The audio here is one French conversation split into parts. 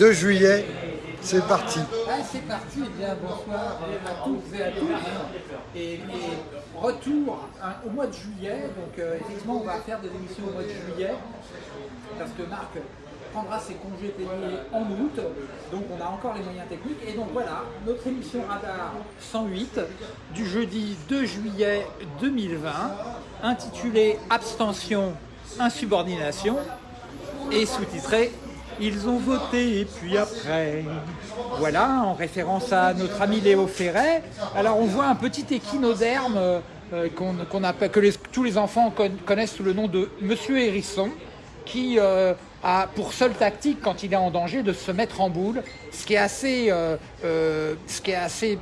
2 juillet, c'est parti. Ah, c'est parti, eh bien bonsoir à toutes et à tous. Et, et retour hein, au mois de juillet, donc euh, effectivement on va faire des émissions au mois de juillet, parce que Marc prendra ses congés payés en août, donc on a encore les moyens techniques. Et donc voilà, notre émission Radar 108 du jeudi 2 juillet 2020, intitulée Abstention, insubordination, et sous-titrée ils ont voté et puis après. Voilà, en référence à notre ami Léo Ferret. Alors on voit un petit échinoderme euh, appelle, que tous les enfants connaissent sous le nom de Monsieur Hérisson, qui euh, a pour seule tactique quand il est en danger de se mettre en boule, ce qui est assez, euh, ce qui est assez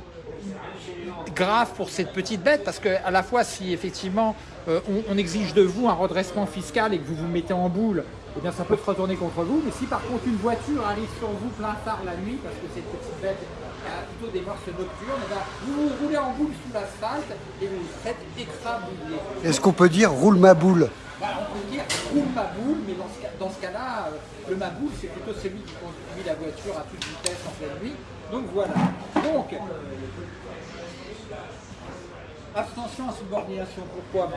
grave pour cette petite bête, parce que à la fois si effectivement on, exige de vous un redressement fiscal et que vous vous mettez en boule eh bien ça peut se retourner contre vous. Mais si par contre une voiture arrive sur vous plein phare la nuit, parce que cette petite bête a plutôt des morses nocturnes, eh vous vous roulez en boule sous l'asphalte et vous vous faites écrabouiller. Est-ce qu'on peut dire roule ma boule? Voilà, on peut dire roule ma boule, mais dans ce, cas-là, euh, le ma boule, c'est plutôt celui qui conduit la voiture à toute vitesse en pleine nuit. Donc voilà. Donc, Abstention à subordination, pourquoi?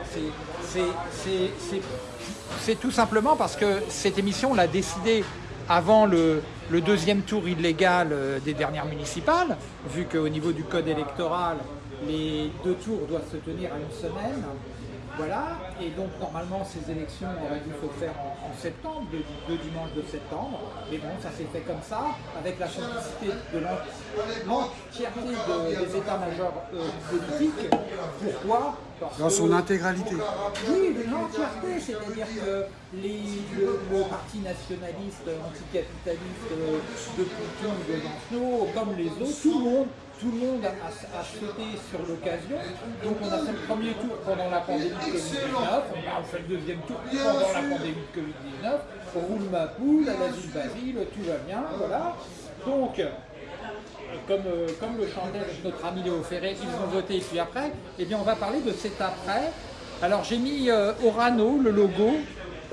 C'est tout simplement parce que cette émission, on l'a décidé avant le, deuxième tour illégal euh, des dernières municipales, vu qu'au niveau du code électoral, les deux tours doivent se tenir à une semaine. Voilà, et donc normalement ces élections auraient dû se faire en, septembre, le, le, dimanche de septembre, mais bon, ça s'est fait comme ça, avec la complicité de l'entièreté des états-majors euh, politiques. Pourquoi? Dans son intégralité Oui, de l'entièreté, c'est-à-dire que les, le, parti nationaliste anticapitaliste de Poutin, de Lancelot, comme les autres, tout le monde tout le monde a, a sauté sur l'occasion. Donc on a fait le premier tour pendant la pandémie de Covid-19, on fait le deuxième tour pendant la pandémie de Covid-19, on roule ma poule à la ville Basile, tout va bien, voilà. Donc, comme, euh, comme le chantait notre ami Léo Ferré, ils ont voté et puis après, eh bien on va parler de cet après. Alors j'ai mis euh, Orano, le logo,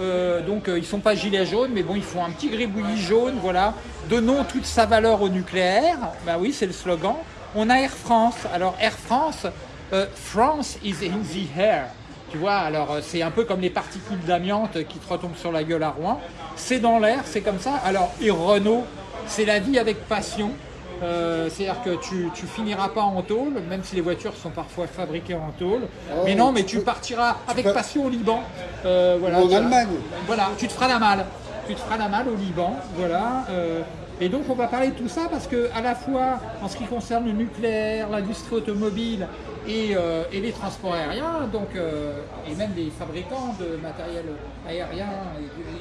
euh, donc ils ne sont pas gilets jaunes, mais bon, ils font un petit gribouillis jaune, voilà. Donnons toute sa valeur au nucléaire, bah oui, c'est le slogan. On a Air France. Alors Air France, euh, France is in the air. Tu vois, alors euh, c'est un peu comme les particules d'amiante qui te retombent sur la gueule à Rouen. C'est dans l'air, c'est comme ça. Alors, et Renault, c'est la vie avec passion. Euh, c'est-à-dire que tu, tu finiras pas en tôle, même si les voitures sont parfois fabriquées en tôle. Oh, mais non, mais tu, partiras avec passion au Liban. voilà, en Allemagne. Voilà, tu te feras la malle. Tu te feras la malle au Liban. Voilà. Et donc on va parler de tout ça parce que à la fois en ce qui concerne le nucléaire, l'industrie automobile et, euh, les transports aériens, donc, euh, et même les fabricants de matériel aérien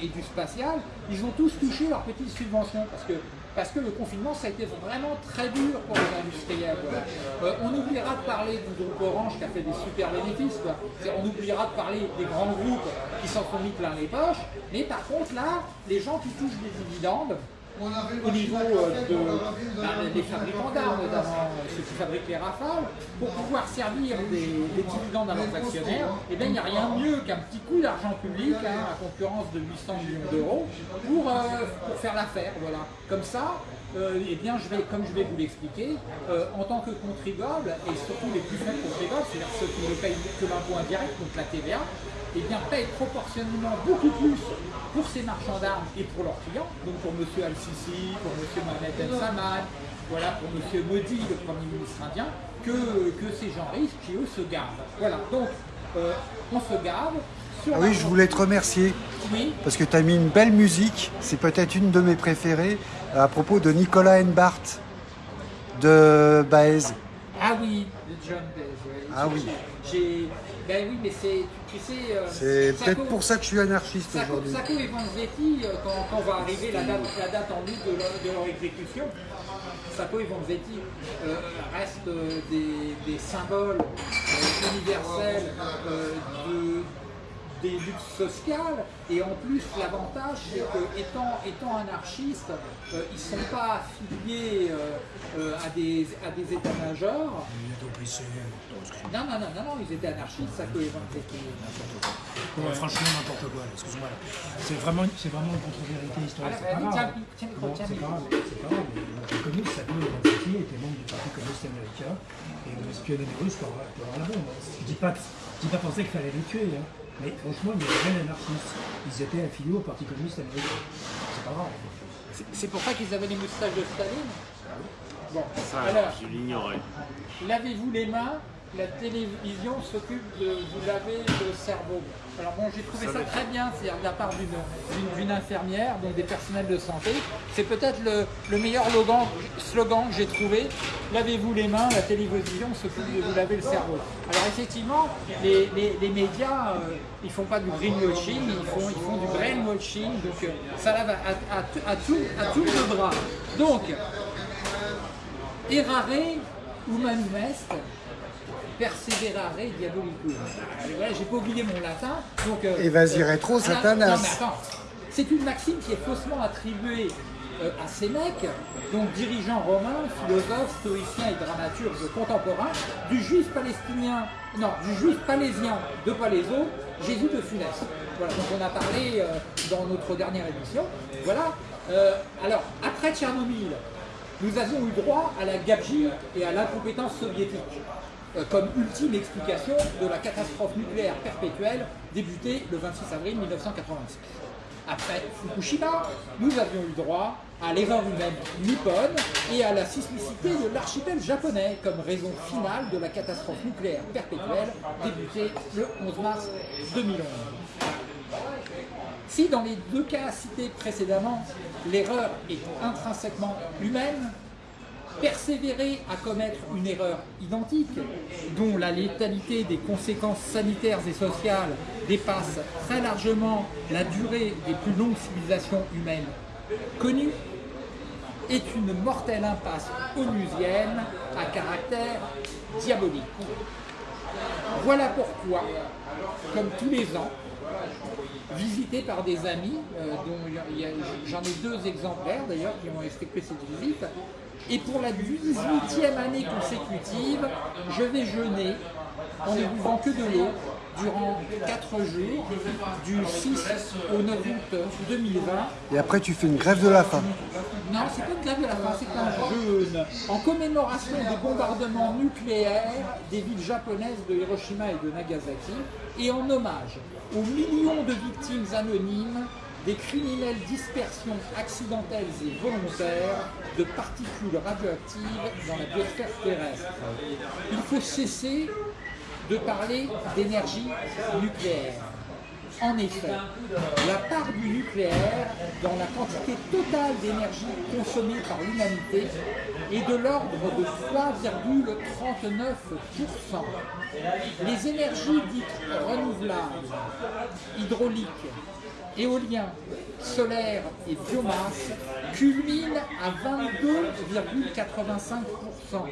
et du, spatial, ils ont tous touché leurs petites subventions parce que parce que le confinement, ça a été vraiment très dur pour les industriels. Euh, on oubliera de parler du groupe Orange qui a fait des super bénéfices. On oubliera de parler des grands groupes qui s'en sont mis plein les poches. Mais par contre, là, les gens qui touchent des dividendes, au niveau euh, bah, des fabricants d'armes, notamment euh, ceux qui fabriquent les rafales, pour pouvoir servir des, dividendes à leurs actionnaires, eh bien, il n'y a rien de mieux qu'un petit coup d'argent public, hein, à concurrence de 800 millions d'euros, pour, euh, pour faire l'affaire. Voilà. Comme ça, eh bien, je vais, comme je vais vous l'expliquer, en tant que contribuable, et surtout les plus faibles contribuables, c'est-à-dire ceux qui ne payent que l'impôt indirect, donc la TVA, eh bien, payent proportionnellement beaucoup plus pour ces marchands d'armes et pour leurs clients, donc pour M. Al-Sisi, pour M. Mohamed El Samad, voilà, pour M. Modi, le Premier ministre indien, que, que ces gens riches qui eux se gardent. Voilà, donc euh, on se garde. Ah oui, je voulais te remercier oui. parce que tu as mis une belle musique, c'est peut-être une de mes préférées, à propos de Nicolas Enbart de Baez. Ah oui, de John Baez. Ah oui. Ben oui, mais c'est, tu sais... Euh, c'est peut-être pour ça que je suis anarchiste aujourd'hui. Sacco et Vanzetti, euh, quand, quand va arriver la date, la date en août de, leur, exécution, Sacco et Vanzetti euh, restent des, des symboles universels de, des luttes sociales. Et en plus, l'avantage, c'est que étant, anarchistes, euh, ils ne sont pas affiliés euh, à des, à des états-majors. Non, non, non, non, non, ils étaient anarchistes, ça que Ouais, franchement, n'importe quoi, excuse-moi. C'est vraiment, c'est vraiment une contre-vérité historique. c'est pas grave. c'est pas grave, c'est pas grave. Fauquier, était membre du Parti communiste américain, et on espionnait les Russes pour avoir, pour avoir la bombe. Je dis pas, je dis pas penser qu'il fallait les tuer, hein. Mais franchement, il y avait rien d'anarchiste. Ils étaient affiliés au Parti communiste américain. C'est pas grave. C'est pour ça qu'ils avaient les moustaches de Staline? Bon, Ça, alors, je l'ignorais. lavez-vous les mains, la télévision s'occupe de vous laver le cerveau. Alors bon, j'ai trouvé ça très bien, c'est-à-dire de la part d'une- infirmière, donc des personnels de santé. C'est peut-être le, le meilleur slogan, slogan que j'ai trouvé. Lavez-vous les mains, la télévision s'occupe de vous laver le cerveau. Alors effectivement, les, les- les médias, euh, ils font pas du greenwashing, ils font, ils font du brainwashing, donc euh, ça lave à, à, à tout, à tout le bras. Donc, errare humanum est, perseverare diabolicum. Voilà, j'ai pas oublié mon latin. Donc, euh, Et vas-y, rétro, voilà. Satanas. Non, mais attends, c'est une maxime qui est faussement attribuée euh, à Sénèque, donc dirigeant romain, philosophe, stoïcien et dramaturge contemporain, du juif palestinien, non, du juif palésien de Palaiso, Jésus de Funès. Voilà, donc on a parlé euh, dans notre dernière émission. Voilà. Euh, alors, après Tchernobyl, nous avions eu droit à la gabegie et à l'incompétence soviétique euh, comme ultime explication de la catastrophe nucléaire perpétuelle débutée le 26 avril 1986. Après Fukushima, nous avions eu droit à l'erreur humaine nippone et à la sismicité de l'archipel japonais comme raison finale de la catastrophe nucléaire perpétuelle débutée le 11 mars 2011. Si dans les deux cas cités précédemment, l'erreur est intrinsèquement humaine, persévérer à commettre une erreur identique, dont la létalité des conséquences sanitaires et sociales dépasse très largement la durée des plus longues civilisations humaines connues, est une mortelle impasse onusienne à caractère diabolique. Voilà pourquoi, comme tous les ans, visité par des amis, euh, dont j'en ai deux exemplaires d'ailleurs qui ont effectué cette visite. Et pour la 18e année consécutive, je vais jeûner en ne buvant que de l'eau durant 4 jours, du 6 au 9 août 2020. Et après, tu fais une grève de la faim. Non, c'est pas une grève de la faim, c'est un jeûne en commémoration des bombardements nucléaires des villes japonaises de Hiroshima et de Nagasaki et en hommage aux millions de victimes anonymes des criminelles dispersions accidentelles et volontaires de particules radioactives dans la biosphère terrestre. Il faut cesser de parler d'énergie nucléaire. En effet, la part du nucléaire dans la quantité totale d'énergie consommée par l'humanité est de l'ordre de 3,39%. Les énergies dites renouvelables, hydrauliques, éoliens, solaires et biomasse culminent à 22,85%.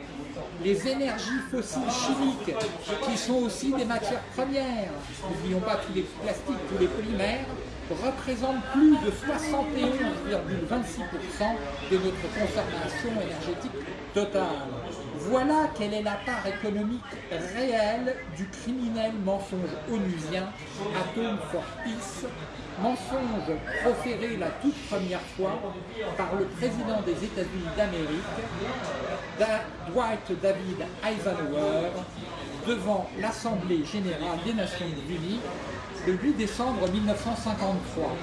Les énergies fossiles chimiques, qui sont aussi des matières premières, n'oublions pas tous les plastiques, tous les polymères, représentent plus de 71,26% de notre consommation énergétique totale. Voilà quelle est la part économique réelle du criminel mensonge onusien Atome for Peace, mensonge proféré la toute première fois par le président des États-Unis d'Amérique, Da- Dwight David Eisenhower, devant l'Assemblée générale des Nations Unies le 8 décembre 1953.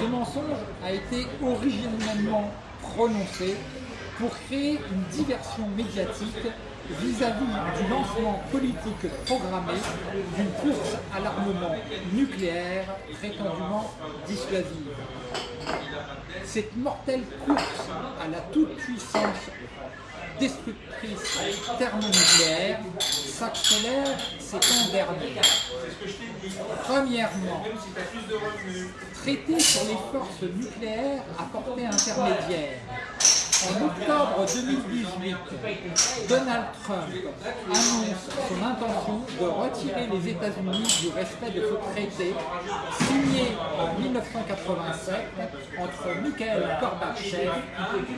Ce mensonge a été originellement prononcé pour créer une diversion médiatique vis-à-vis du lancement politique programmé d'une course à l'armement nucléaire prétendument dissuasive. Cette mortelle course à la toute-puissance destructrice thermonucléaire s'accélère ces temps derniers. Premièrement, traiter sur les forces nucléaires à portée intermédiaire. En octobre 2018, Donald Trump annonce son intention de retirer les États-Unis du respect de ce traité signé en 1987 entre Mikhail Gorbatchev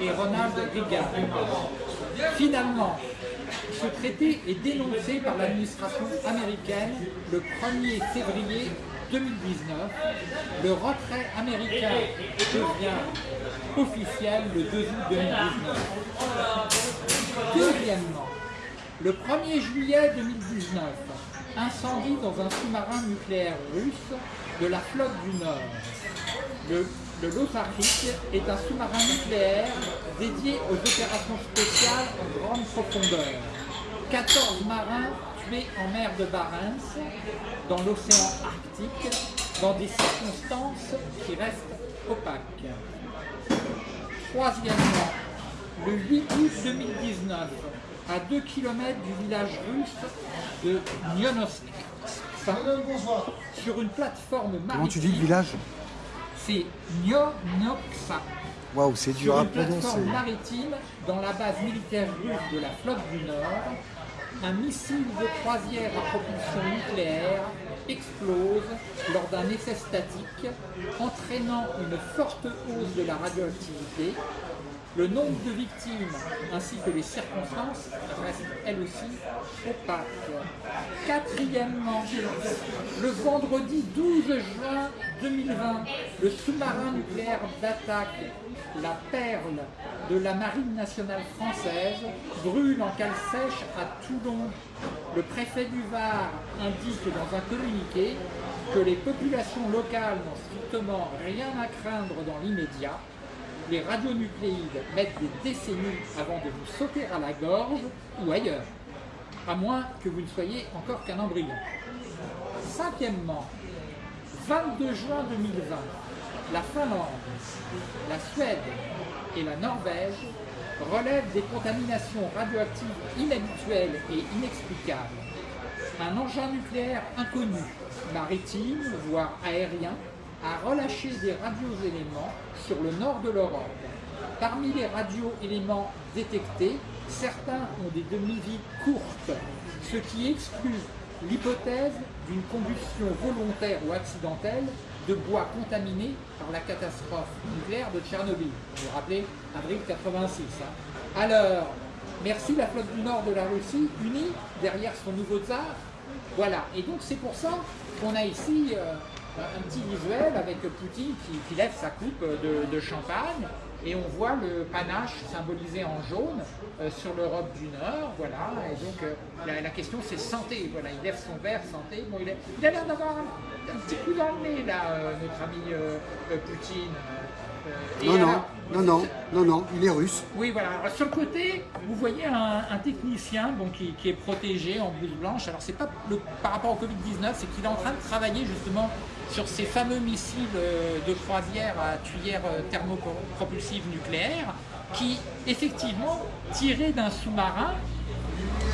et Ronald Reagan. Finalement, ce traité est dénoncé par l'administration américaine le 1er février 2019. Le retrait américain devient officiel le 2 août 2019. Deuxièmement, le 1er juillet 2019, incendie dans un sous-marin nucléaire russe de la flotte du Nord. Le, le est un sous-marin nucléaire dédié aux opérations spéciales en grande profondeur. 14 marins tués en mer de Barents, dans l'océan Arctique, dans des circonstances qui restent opaques. Troisièmement, le 8 août 2019, à 2 km du village russe de Nyonosk, sur une plateforme maritime. Comment tu dis le village? C'est Nyonoksa. Waouh, c'est dur Sur à une prononcer. plateforme maritime dans la base militaire russe de la flotte du Nord, un missile de croisière à propulsion nucléaire explose lors d'un essai statique, entraînant une forte hausse de la radioactivité. Le nombre de victimes ainsi que les circonstances restent elles aussi opaques. Quatrièmement, le vendredi 12 juin 2020, le sous-marin nucléaire d'attaque, la Perle de la Marine nationale française, brûle en cale sèche à Toulon. Le préfet du Var indique dans un communiqué que les populations locales n'ont strictement rien à craindre dans l'immédiat. Les radionucléides mettent des décennies avant de vous sauter à la gorge ou ailleurs, à moins que vous ne soyez encore qu'un embryon. Cinquièmement, 22 juin 2020, la Finlande, la Suède et la Norvège relèvent des contaminations radioactives inhabituelles et inexplicables. Un engin nucléaire inconnu, maritime, voire aérien, a relâché des radioéléments sur le nord de l'Europe. Parmi les radioéléments détectés, certains ont des demi-vies courtes, ce qui exclut l'hypothèse d'une combustion volontaire ou accidentelle de bois contaminé par la catastrophe nucléaire de Tchernobyl. Vous vous rappelez, avril 86. hein. Alors, merci la flotte du Nord de la Russie, unie derrière son nouveau tsar. Voilà, et donc c'est pour ça qu'on a ici euh, un petit visuel avec Poutine qui, qui lève sa coupe de, de champagne et on voit le panache symbolisé en jaune euh, sur l'Europe du Nord, voilà, et donc euh, la, la question c'est santé, voilà, il lève son verre santé, bon il, est- il a l'air d'avoir un, un petit coup dans le nez là, euh, notre ami Poutine. Et Non, non, alors, non, non, non, non, il est russe. oui, voilà. Alors, sur le côté, vous voyez un, technicien qui est protégé en blouse blanche. Alors, c'est pas le, par rapport au Covid-19, c'est qu'il est en train de travailler justement sur ces fameux missiles euh, de croisière à tuyère euh, thermopropulsive nucléaire qui, effectivement, tirés d'un sous-marin,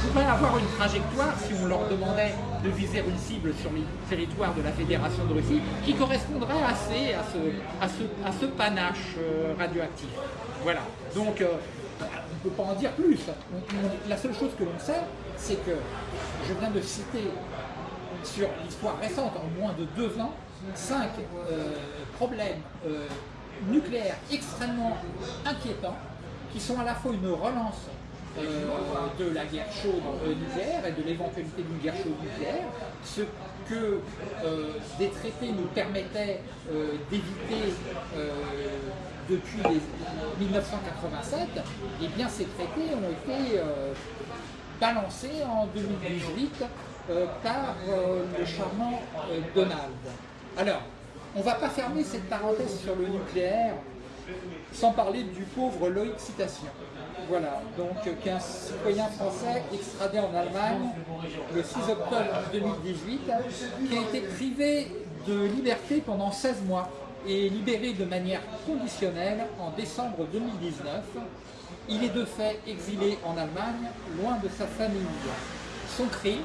pourraient avoir une trajectoire, si on leur demandait de viser une cible sur le territoire de la Fédération de Russie, qui correspondrait assez à ce, à ce, panache euh, radioactif. Voilà. Donc, euh, on ne peut pas en dire plus. La seule chose que l'on sait, c'est que je viens de citer sur l'histoire récente, en moins de deux ans, cinq euh, problèmes nucléaires extrêmement inquiétants, qui sont à la fois une relance de la guerre chaude euh, nucléaire et de l'éventualité d'une guerre chaude nucléaire, ce que euh, des traités nous permettaient euh, d'éviter euh, depuis les- 1987, et bien ces traités ont été euh, balancé en 2018 euh, par euh, le charmant euh, Donald. Alors, on ne va pas fermer cette parenthèse sur le nucléaire sans parler du pauvre Loïc Citation. Voilà, donc euh, qui est un citoyen français extradé en Allemagne le 6 octobre 2018, qui a été privé de liberté pendant 16 mois et libéré de manière conditionnelle en décembre 2019. Il est de fait exilé en Allemagne, loin de sa famille. Son crime,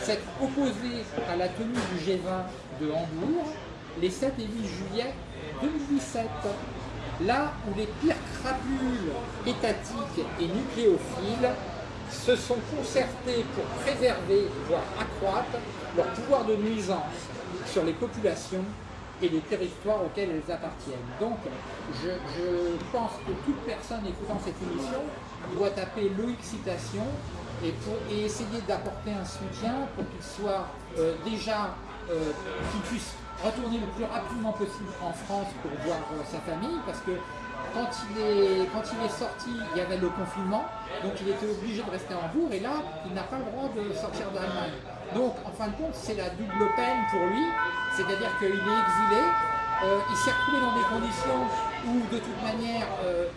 s'être opposé à la tenue du G20 de Hambourg les 7 et 8 juillet 2017. Là où les pires crapules étatiques et nucléophiles se sont concertés pour préserver, voire accroître, leur pouvoir de nuisance sur les populations et les territoires auxquels elles appartiennent. Donc, je, pense que toute personne écoutant cette émission doit taper Loïc Citation et, essayer d'apporter un soutien pour qu'il soit euh, déjà, euh, retourner le plus rapidement possible en France pour voir euh, sa famille, parce que quand il, est, quand il est sorti, il y avait le confinement, donc il était obligé de rester en Bourg, et là, il n'a pas le droit de sortir d'Allemagne. Donc, en fin de compte, c'est la double peine pour lui, c'est-à-dire qu'il est exilé, euh, il s'est retrouvé dans des conditions où, de toute manière, euh,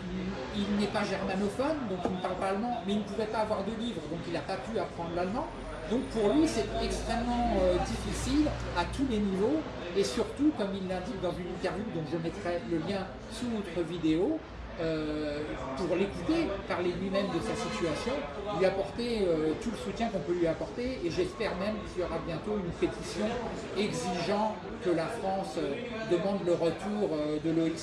il, n'est pas germanophone, donc il ne parle pas allemand, mais il ne pouvait pas avoir de livre, donc il n'a pas pu apprendre l'allemand. Donc pour lui, c'est extrêmement euh, difficile à tous les niveaux et surtout, comme il l'indique dans une interview dont je mettrai le lien sous notre vidéo, euh, pour l'écouter, parler lui-même de sa situation, lui apporter euh, tout le soutien qu'on peut lui apporter et j'espère même qu'il y aura bientôt une pétition exigeant que la France demande le retour de Loïc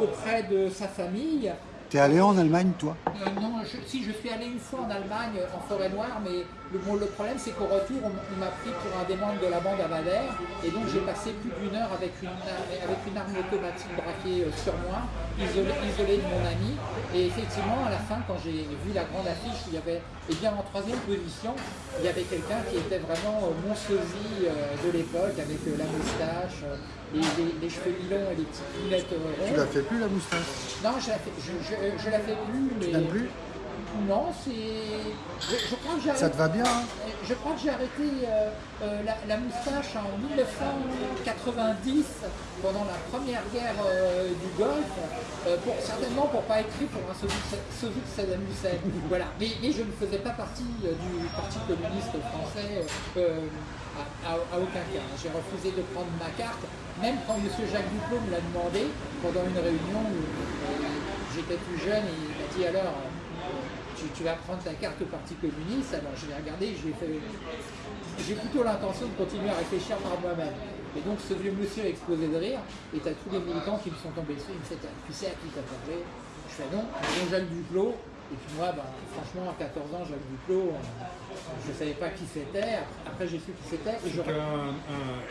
auprès de sa famille. T'es allé en Allemagne, toi? Non, si, je suis allé une fois en Allemagne, en forêt noire, mais le, le problème, c'est qu'au retour, on, m'a pris pour un des membres de la bande à Bader, et donc j'ai passé plus d'une heure avec une, avec une arme automatique braquée euh, sur moi, isolé, de mon ami, et effectivement, à la fin, quand j'ai vu la grande affiche, il y avait, et eh bien en troisième position, il y avait quelqu'un qui était vraiment euh, mon sosie de l'époque, avec la moustache, les, cheveux mi-longs et les petites lunettes. Tu la fais plus la moustache? Non, je la fais, je, la fais plus. Mais... Tu plus? Non, c'est. Je, crois que j'ai Ça te va bien hein Je crois que j'ai arrêté euh, euh, la, moustache en 1990, pendant la première guerre euh, du Golfe, pour, certainement pour pas être pris pour un soviet de Saddam Hussein. voilà. Mais, je ne faisais pas partie du Parti communiste français à, aucun cas. J'ai refusé de prendre ma carte, même quand M. Jacques Duclos me l'a demandé pendant une réunion où j'étais plus jeune et il m'a dit alors tu, vas prendre ta carte au Parti communiste. Alors je l'ai regardé, j'ai plutôt l'intention de continuer à réfléchir par moi-même. Et donc ce vieux monsieur a explosé de rire, et tu as tous les militants qui me sont tombés dessus, ils me disent Tu sais à qui t'as parlé? Je fais non, bon Jacques Duclos. Et puis moi, ben, franchement, à 14 ans, Jacques Duclos, euh, je ne savais pas qui c'était. Après, j'ai su qui c'était. Et je...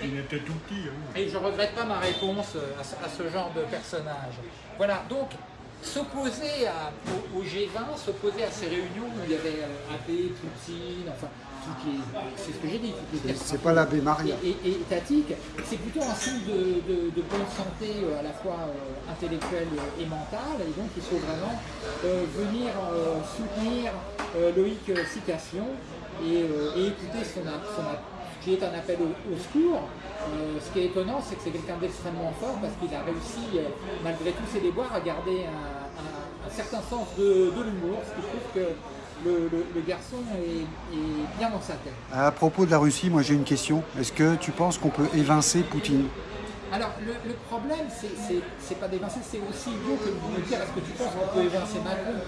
il était tout petit. Hein. Et je ne regrette pas ma réponse à, à ce genre de personnage. Voilà, donc s'opposer au, G20, s'opposer à ces réunions où il y avait euh, AB, Poutine, enfin, c'est ce que j'ai dit, C'est pas l'abbé Maria. Et, étatique, c'est plutôt un signe de, bonne santé euh, à la fois euh, intellectuelle et mentale, et donc il faut vraiment venir soutenir Loïc Citation et, écouter son, son, qui est un appel au, secours. Ce qui est étonnant, c'est que c'est quelqu'un d'extrêmement fort parce qu'il a réussi, malgré tous ses déboires, à garder un, certain sens de, l'humour, ce qui prouve que le, garçon est, bien dans sa tête. À propos de la Russie, moi j'ai une question. Est-ce que tu penses qu'on peut évincer Poutine? Alors, le, problème, c'est pas d'évincer, c'est aussi idiot que de me dire est-ce que tu penses qu'on peut évincer Macron?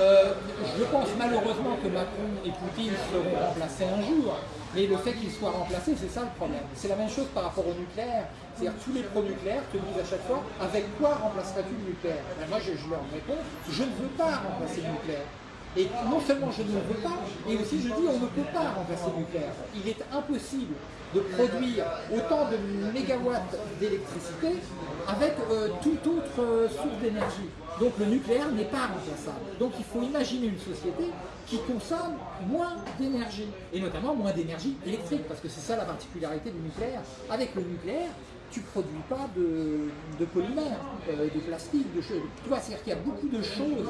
Euh, Je pense malheureusement que Macron et Poutine seront remplacés un jour. Mais le fait qu'il soit remplacé, c'est ça le problème. C'est la même chose par rapport au nucléaire. C'est-à-dire tous les pro-nucléaires te disent à chaque fois avec quoi remplaceras-tu le nucléaire? Ben, Moi, je, leur réponds je ne veux pas remplacer le nucléaire. Et non seulement je ne veux pas, et aussi je dis on ne peut pas remplacer le nucléaire. Il est impossible de produire autant de mégawatts d'électricité avec euh, toute autre euh, source d'énergie. Donc le nucléaire n'est pas remplaçable. Donc il faut imaginer une société qui consomme moins d'énergie, et notamment moins d'énergie électrique, parce que c'est ça la particularité du nucléaire. Avec le nucléaire, tu ne produis pas de, de polymères, euh, de plastique, de choses. Tu vois, c'est-à-dire qu'il y a beaucoup de choses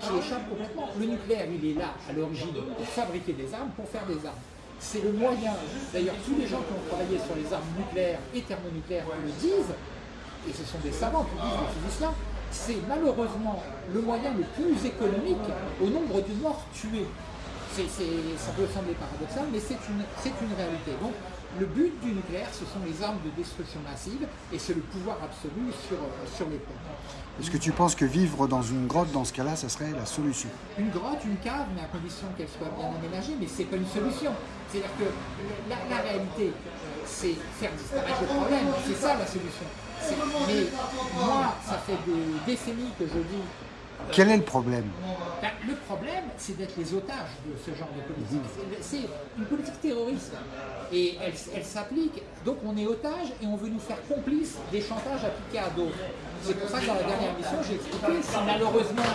qui échappent complètement. Le nucléaire, il est là à l'origine pour fabriquer des armes, pour faire des armes c'est le moyen, d'ailleurs tous les gens qui ont travaillé sur les armes nucléaires et thermonucléaires le disent, et ce sont des savants qui disent, des physiciens, c'est malheureusement le moyen le plus économique au nombre de morts tués. ça peut sembler paradoxal, mais c'est une, une réalité. Donc, le but du nucléaire, ce sont les armes de destruction massive et c'est le pouvoir absolu sur, sur les peuples. Est-ce que tu penses que vivre dans une grotte, dans ce cas-là, ça serait la solution? Une grotte, une cave, mais à condition qu'elle soit bien aménagée, mais ce n'est pas une solution. C'est-à-dire que la, réalité, c'est faire disparaître le problème, c'est ça la solution. mais moi, ça fait des décennies que je dis Quel est le problème? Ben, le problème, c'est d'être les otages de ce genre de politique. C'est c'est une politique terroriste. Et elle, elle s'applique, donc on est otage et on veut nous faire complices des chantages appliqués à d'autres. C'est pour ça que dans la dernière émission, j'ai expliqué, si malheureusement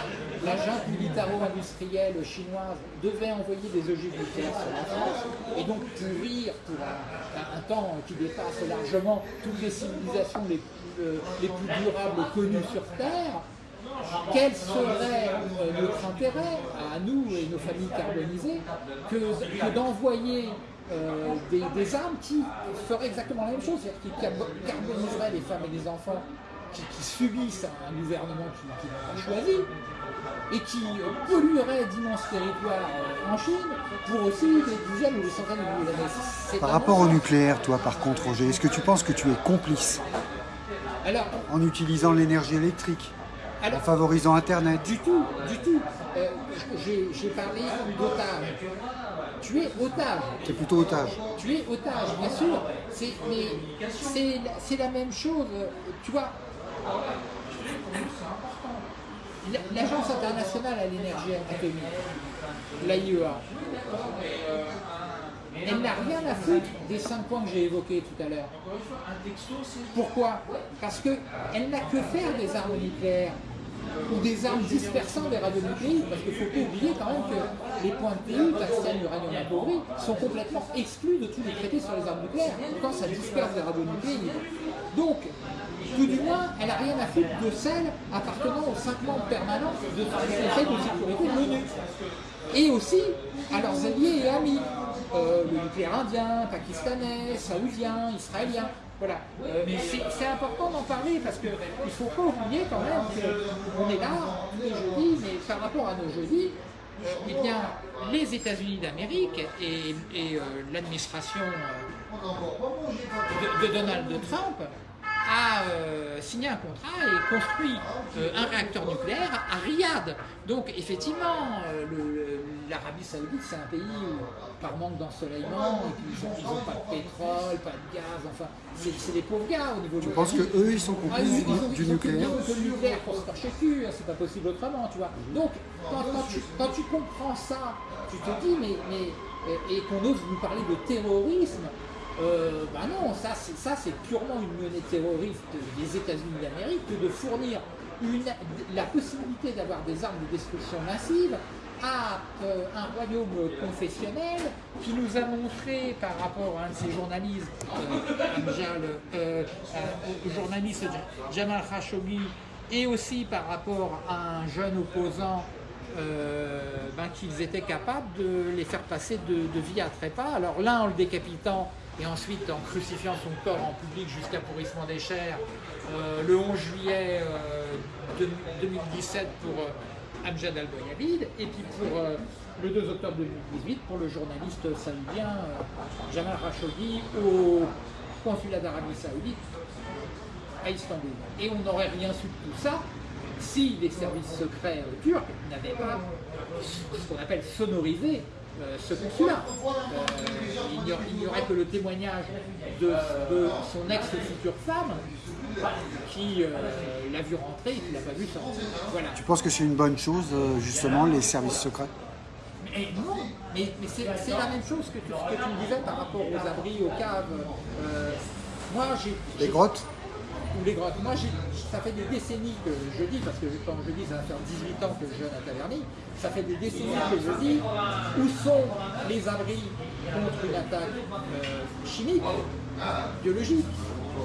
la junte militaro-industrielle chinoise devait envoyer des ogives nucléaires sur la France, et donc pourrir pour un, un- un temps qui dépasse largement toutes les civilisations les, euh, les plus durables connues sur Terre, quel serait notre intérêt à nous et nos familles carbonisées que, que d'envoyer euh, des, des armes qui feraient exactement la même chose, c'est-à-dire qui carbo- carboniseraient les femmes et les enfants qui, qui subissent un gouvernement qui, qui n'a pas choisi et qui polluerait d'immenses territoires euh, en Chine pour aussi des dizaines ou des centaines de milliers d'années. Par rapport au nucléaire, toi, par contre, Roger, est-ce que tu penses que tu es complice Alors, en utilisant l'énergie électrique, en favorisant Internet Du tout, du tout. Euh, j'ai parlé d'otage. Tu es otage. C'est plutôt otage. Tu es otage, bien sûr. C'est mais c'est c'est la même chose. Tu vois, la- l'Agence internationale à l'énergie atomique, l'AIEA, elle n'a rien à foutre des cinq points que j'ai évoqués tout à l'heure. Pourquoi? Parce qu'elle n'a que faire des armes nucléaires ou des armes dispersant des radionucléides, parce qu'il ne faut pas oublier quand même que les points de PU, tungstène, uranium appauvri, sont complètement exclus de tous les traités sur les armes nucléaires, quand ça disperse des radionucléides. Donc, tout du moins, elle n'a rien à foutre de celles appartenant aux cinq membres permanents de Conseil de sécurité de l'ONU. Et aussi à leurs alliés et amis, euh, le indien, pakistanais, saoudien, israélien. Voilà. Euh, c'est important d'en parler parce qu'il ne faut pas oublier quand même qu'on est là les jeudis, mais par rapport à nos jeudis, euh, eh bien, les États-Unis d'Amérique et, euh, l'administration de Donald Trump a euh, signé un contrat et construit euh, un réacteur nucléaire à Riyad. Donc effectivement, euh, l'Arabie Saoudite, c'est un pays où, par manque d'ensoleillement, et puis ils n'ont pas de pétrole, pas de gaz, enfin, c'est des pauvres gars au niveau Je du pense que eux, ils sont ah, complices ils ont, du, nucléaire. le nucléaire pour se torcher cul, hein, c'est pas possible autrement, tu vois. Donc, quand, quand tu, quand tu comprends ça, tu te dis, mais, mais et qu'on ose nous parler de terrorisme, euh, bah non, ça c'est purement une monnaie terroriste des États-Unis d'Amérique que de fournir la possibilité d'avoir des armes de destruction massive à euh, un royaume confessionnel qui nous a montré par rapport à un de ses journalistes, euh, euh, au journaliste Ja- Jamal Khashoggi, et aussi par rapport à un jeune opposant euh, ben, qu'ils étaient capables de les faire passer de, de vie à trépas. Alors l'un en le décapitant et ensuite en crucifiant son corps en public jusqu'à pourrissement des chairs euh, le 11 juillet euh, de- 2017 pour euh, Amjad al-Boyabid et puis pour euh, le 2 octobre 2018 pour le journaliste saoudien euh, Jamal Khashoggi au consulat d'Arabie Saoudite à Istanbul. Et on n'aurait rien su de tout ça si les services secrets euh, turcs n'avaient pas ce qu'on appelle sonorisé euh, ce consulat. Euh, il n'y aurait- que le témoignage de, de son ex-future femme qui euh, l'a vu rentrer et qui l'a pas vu sortir. Voilà. Tu penses que c'est une bonne chose, justement, les services secrets? Mais non, mais, mais c'est la même chose que tu, que tu me disais par rapport aux abris, aux caves. Moi, j'ai. Les grottes? Ou les grottes. Moi, ça fait des décennies que je dis, parce que quand je dis ça va faire 18 ans que je jeûne à Taverny, ça fait des décennies que je dis où sont les abris contre une attaque euh, chimique, biologique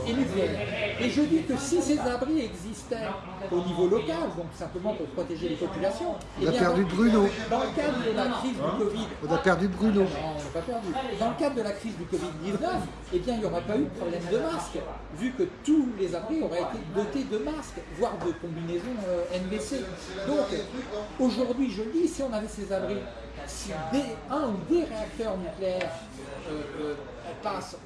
et. Et je dis que si ces abris existaient au niveau local, donc simplement pour protéger les populations, On eh a bien, perdu dans- Bruno. Dans le cadre de la crise du Covid, On a perdu Bruno. non, on n'a pas perdu. Dans le cadre de la crise du Covid-19, eh bien, il n'y aurait pas eu de problème de masque, vu que tous les abris auraient été dotés de masques, voire de combinaisons euh, NBC. Donc, aujourd'hui, je le dis, si on avait ces abris, si des- un ou des réacteurs nucléaires euh, euh, passent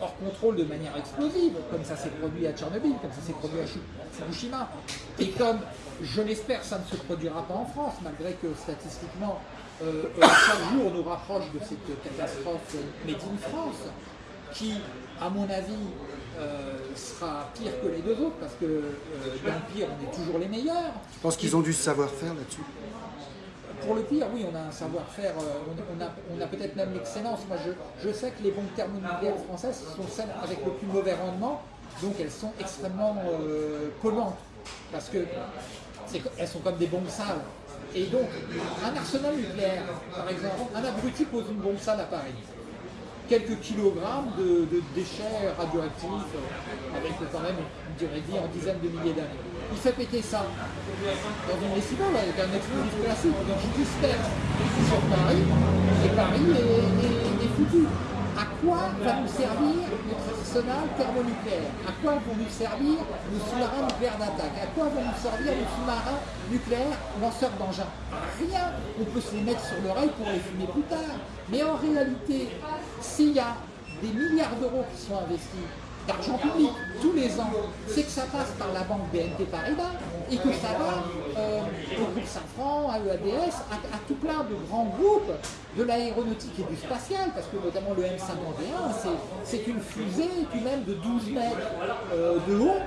hors contrôle de manière explosive, comme ça s'est produit à Tchernobyl, comme ça s'est produit à Fukushima, et comme je l'espère ça ne se produira pas en France, malgré que statistiquement euh, euh, chaque jour nous rapproche de cette catastrophe made in France, qui, à mon avis, euh, sera pire que les deux autres, parce que dans le pire, on est toujours les meilleurs. Je pense qu'ils ont du savoir-faire là-dessus. Pour le pire, oui, on a un savoir-faire, euh, on, a, on a peut-être même l'excellence. Moi, je, je sais que les bombes thermonucléaires françaises sont celles avec le plus mauvais rendement, donc elles sont extrêmement euh, polluantes, parce que c'est co- elles sont comme des bombes sales. Et donc, un arsenal nucléaire, par exemple, un abruti pose une bombe sale à Paris. Quelques kilogrammes de, déchets radioactifs, euh, avec quand même de vie en dizaines de milliers d'années. Il fait péter ça dans une récipient avec un explosif classique. Donc il disperse sur Paris et Paris est, foutu. À quoi va nous servir notre arsenal thermonucléaire? À quoi vont nous servir nos sous-marins nucléaires d'attaque? À quoi vont nous servir les sous-marins nucléaires lanceurs d'engins? Rien On peut se les mettre sur l'oreille pour les fumer plus tard. Mais en réalité, s'il y a des milliards d'euros qui sont investis d'argent public tous les ans, c'est que ça passe par la banque BNP Paribas et que ça va euh, au groupe Safran, à EADS, à, à tout plein de grands groupes de l'aéronautique et du spatial, parce que notamment le M51, c'est- une fusée tout même de 12 mètres euh, de haut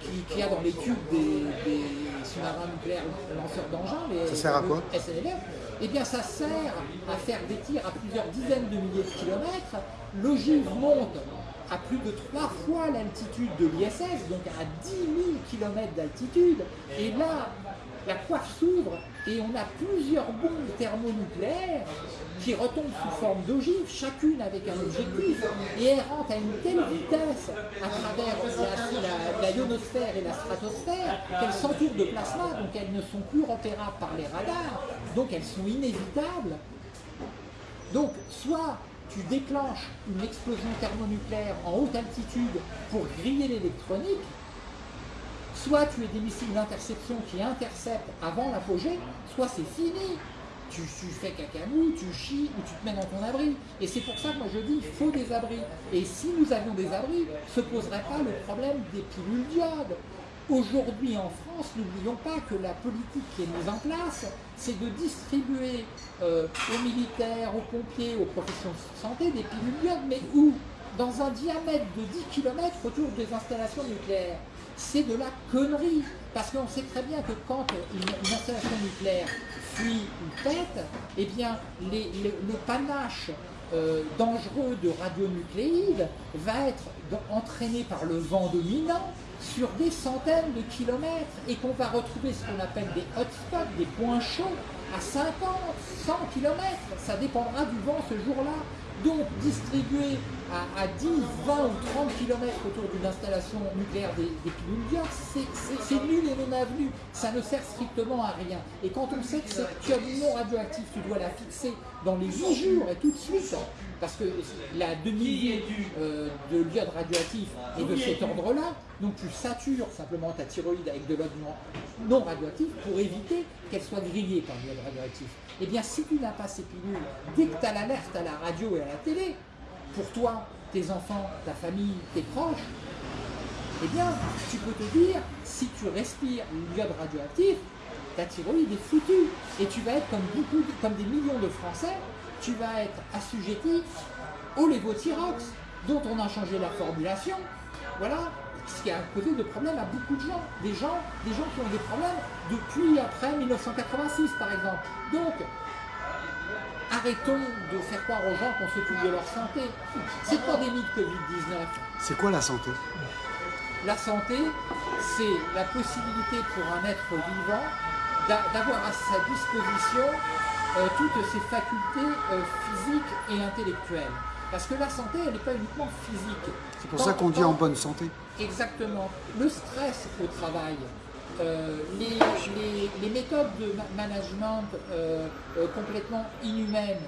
qui- qu'il y a dans les tubes des, des sous-marins nucléaires lanceurs d'engins, les Ça sert à quoi SNLR, eh bien ça sert à faire des tirs à plusieurs dizaines de milliers de kilomètres. L'ogive monte à plus de trois fois l'altitude de l'ISS, donc à 10 000 km d'altitude. Et là, la coiffe s'ouvre et on a plusieurs bombes thermonucléaires qui retombent sous forme d'ogive, chacune avec un objectif, et elles rentrent à une telle vitesse à travers la- la ionosphère et la stratosphère qu'elles s'entourent de plasma, donc elles ne sont plus repérables par les radars, donc elles sont inévitables. Donc, soit tu déclenches une explosion thermonucléaire en haute altitude pour griller l'électronique, soit tu es des missiles d'interception qui interceptent avant l'apogée, soit c'est fini. Tu, tu fais cacamou, tu chies ou tu te mets dans ton abri. Et c'est pour ça que moi je dis il faut des abris. Et si nous avions des abris, se poserait pas le problème des pilules d'iode. Aujourd'hui en France, n'oublions pas que la politique qui est mise en place, c'est de distribuer euh, aux militaires, aux pompiers, aux professions de santé des pilules d'iode, mais où? Dans un diamètre de 10 km autour des installations nucléaires. C'est de la connerie, parce qu'on sait très bien que quand une, installation nucléaire fuit ou pète, eh bien le panache euh, dangereux de radionucléides va être entraîné par le vent dominant sur des centaines de kilomètres et qu'on va retrouver ce qu'on appelle des hotspots, des points chauds à 50, 100 kilomètres. Ça dépendra du vent ce jour-là. Donc distribuer à, à 10, 20 ou 30 kilomètres autour d'une installation nucléaire des, des c'est- nul et non avenu. Ça ne sert strictement à rien. Et quand on sait que cette pieuvre non radioactive, tu dois la fixer dans les 8 jours et tout de suite, parce que la demi-vie euh, de l'iode radioactif est de cet ordre-là, donc tu satures simplement ta thyroïde avec de l'iode non, non radioactif pour éviter qu'elle soit grillée par l'iode radioactif. Eh bien, si tu n'as pas ces pilules, dès que tu as l'alerte à la radio et à la télé, pour toi, tes enfants, ta famille, tes proches, eh bien, tu peux te dire, si tu respires l'iode radioactif, ta thyroïde est foutue. Et tu vas être comme beaucoup, comme des millions de Français, tu vas être assujetti au lévothyrox, dont on a changé la formulation. Voilà, ce qui a causé de problèmes à beaucoup de gens. Des gens, des gens qui ont des problèmes depuis après 1986, par exemple. Donc, arrêtons de faire croire aux gens qu'on s'occupe de leur santé. Cette pandémie de Covid-19, C'est quoi la santé? La santé, c'est la possibilité pour un être vivant d'a- d'avoir à sa disposition euh, toutes ses facultés euh, physiques et intellectuelles. Parce que la santé, elle n'est pas uniquement physique. C'est pour ça qu'on dit en bonne santé. Exactement. Le stress au travail, euh, les, les- les méthodes de ma- management euh, euh, complètement inhumaines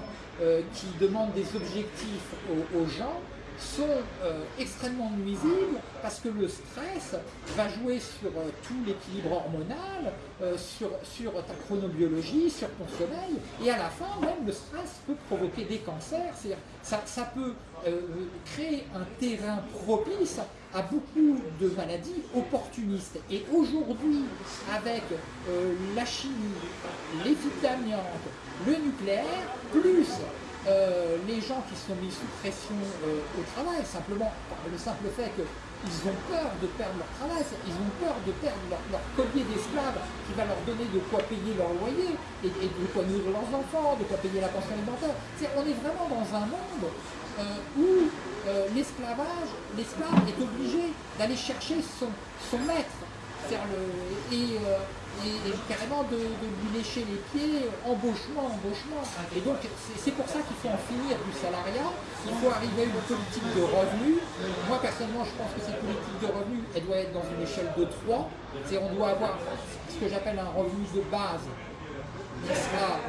qui demandent des objectifs aux, aux gens sont euh, extrêmement nuisibles parce que le stress va jouer sur euh, tout l'équilibre hormonal, euh, sur, ta chronobiologie, sur ton sommeil, et à la fin même le stress peut provoquer des cancers, c'est-à-dire ça, ça peut créer un terrain propice à beaucoup de maladies opportunistes. Et aujourd'hui, avec la chimie, les le nucléaire, plus euh, les gens qui sont mis sous pression euh, au travail, simplement par le simple fait que ils ont peur de perdre leur travail, ils ont peur de perdre leur, collier d'esclaves qui va leur donner de quoi payer leur loyer et, de quoi nourrir leurs enfants, de quoi payer la pension alimentaire. on est vraiment dans un monde euh, où l'esclavage, l'esclave est obligé d'aller chercher son, maître et, carrément de, lui lécher les pieds, embauchement, embauchement. Et donc c'est pour ça qu'il faut en finir du salariat, il faut arriver à une politique de revenus. Moi personnellement je pense que cette politique de revenus, elle doit être dans une échelle de 3. C'est on doit avoir ce que j'appelle un revenu de base qui sera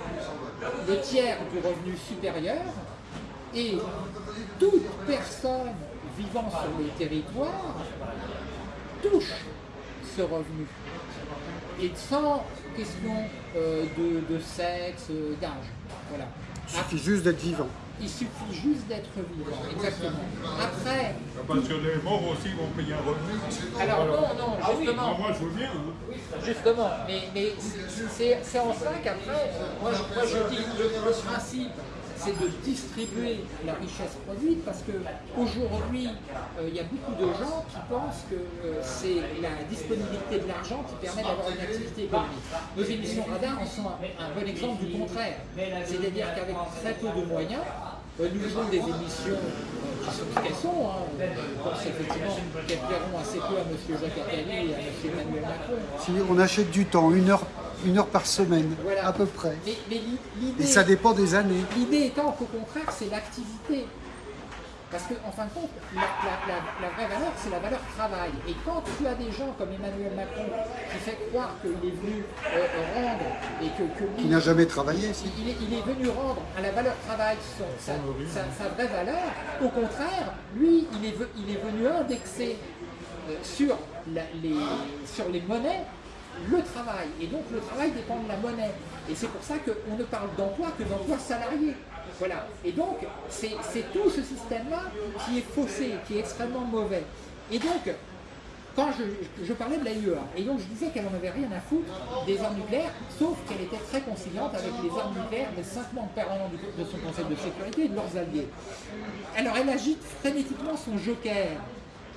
le tiers du revenu supérieur et toute personne vivant sur le territoire touche revenu. Et sans question euh, de, sexe, euh, d'âge. Voilà. Il suffit juste d'être vivant. Il suffit juste d'être vivant, exactement. Après. Parce que les morts aussi vont payer un revenu. Alors, non, non, ah justement. moi je veux bien. Hein. Justement, mais, mais c'est en ça qu'après, moi, moi, je dis le, le principe c'est de distribuer la richesse produite parce qu'aujourd'hui, euh, il y a beaucoup de gens qui pensent que euh, c'est la disponibilité de l'argent qui permet d'avoir une activité économique. Nos émissions radar en sont un, bon exemple du contraire. C'est-à-dire qu'avec très peu de moyens, euh, nous faisons des émissions qui sont ce qu'elles sont. Hein. Je pense effectivement qu'elles plairont assez peu à M. Jacques Attali et à M. Emmanuel Macron. Si on achète du temps, une heure une heure par semaine, à peu près. Et ça dépend des années. L'idée étant qu'au contraire, c'est l'activité. Parce qu'en en fin de compte, la, vraie valeur, c'est la valeur travail. Et quand tu as des gens comme Emmanuel Macron qui fait croire qu'il est venu euh, rendre et que, que Qui n'a jamais travaillé, si. il, est, il, est, venu rendre à la valeur travail sa, sa, vraie valeur, au contraire, lui, il est, il est venu indexer euh, sur, les, sur les monnaies le travail. Et donc le travail dépend de la monnaie. Et c'est pour ça qu'on ne parle d'emploi que d'emploi salarié. Voilà. Et donc c'est tout ce système-là qui est faussé, qui est extrêmement mauvais. Et donc, quand je, parlais de la IEA, et donc je disais qu'elle n'en avait rien à foutre des armes nucléaires, sauf qu'elle était très conciliante avec les armes nucléaires des cinq membres permanents de son Conseil de sécurité et de leurs alliés. Alors elle agite frénétiquement son joker.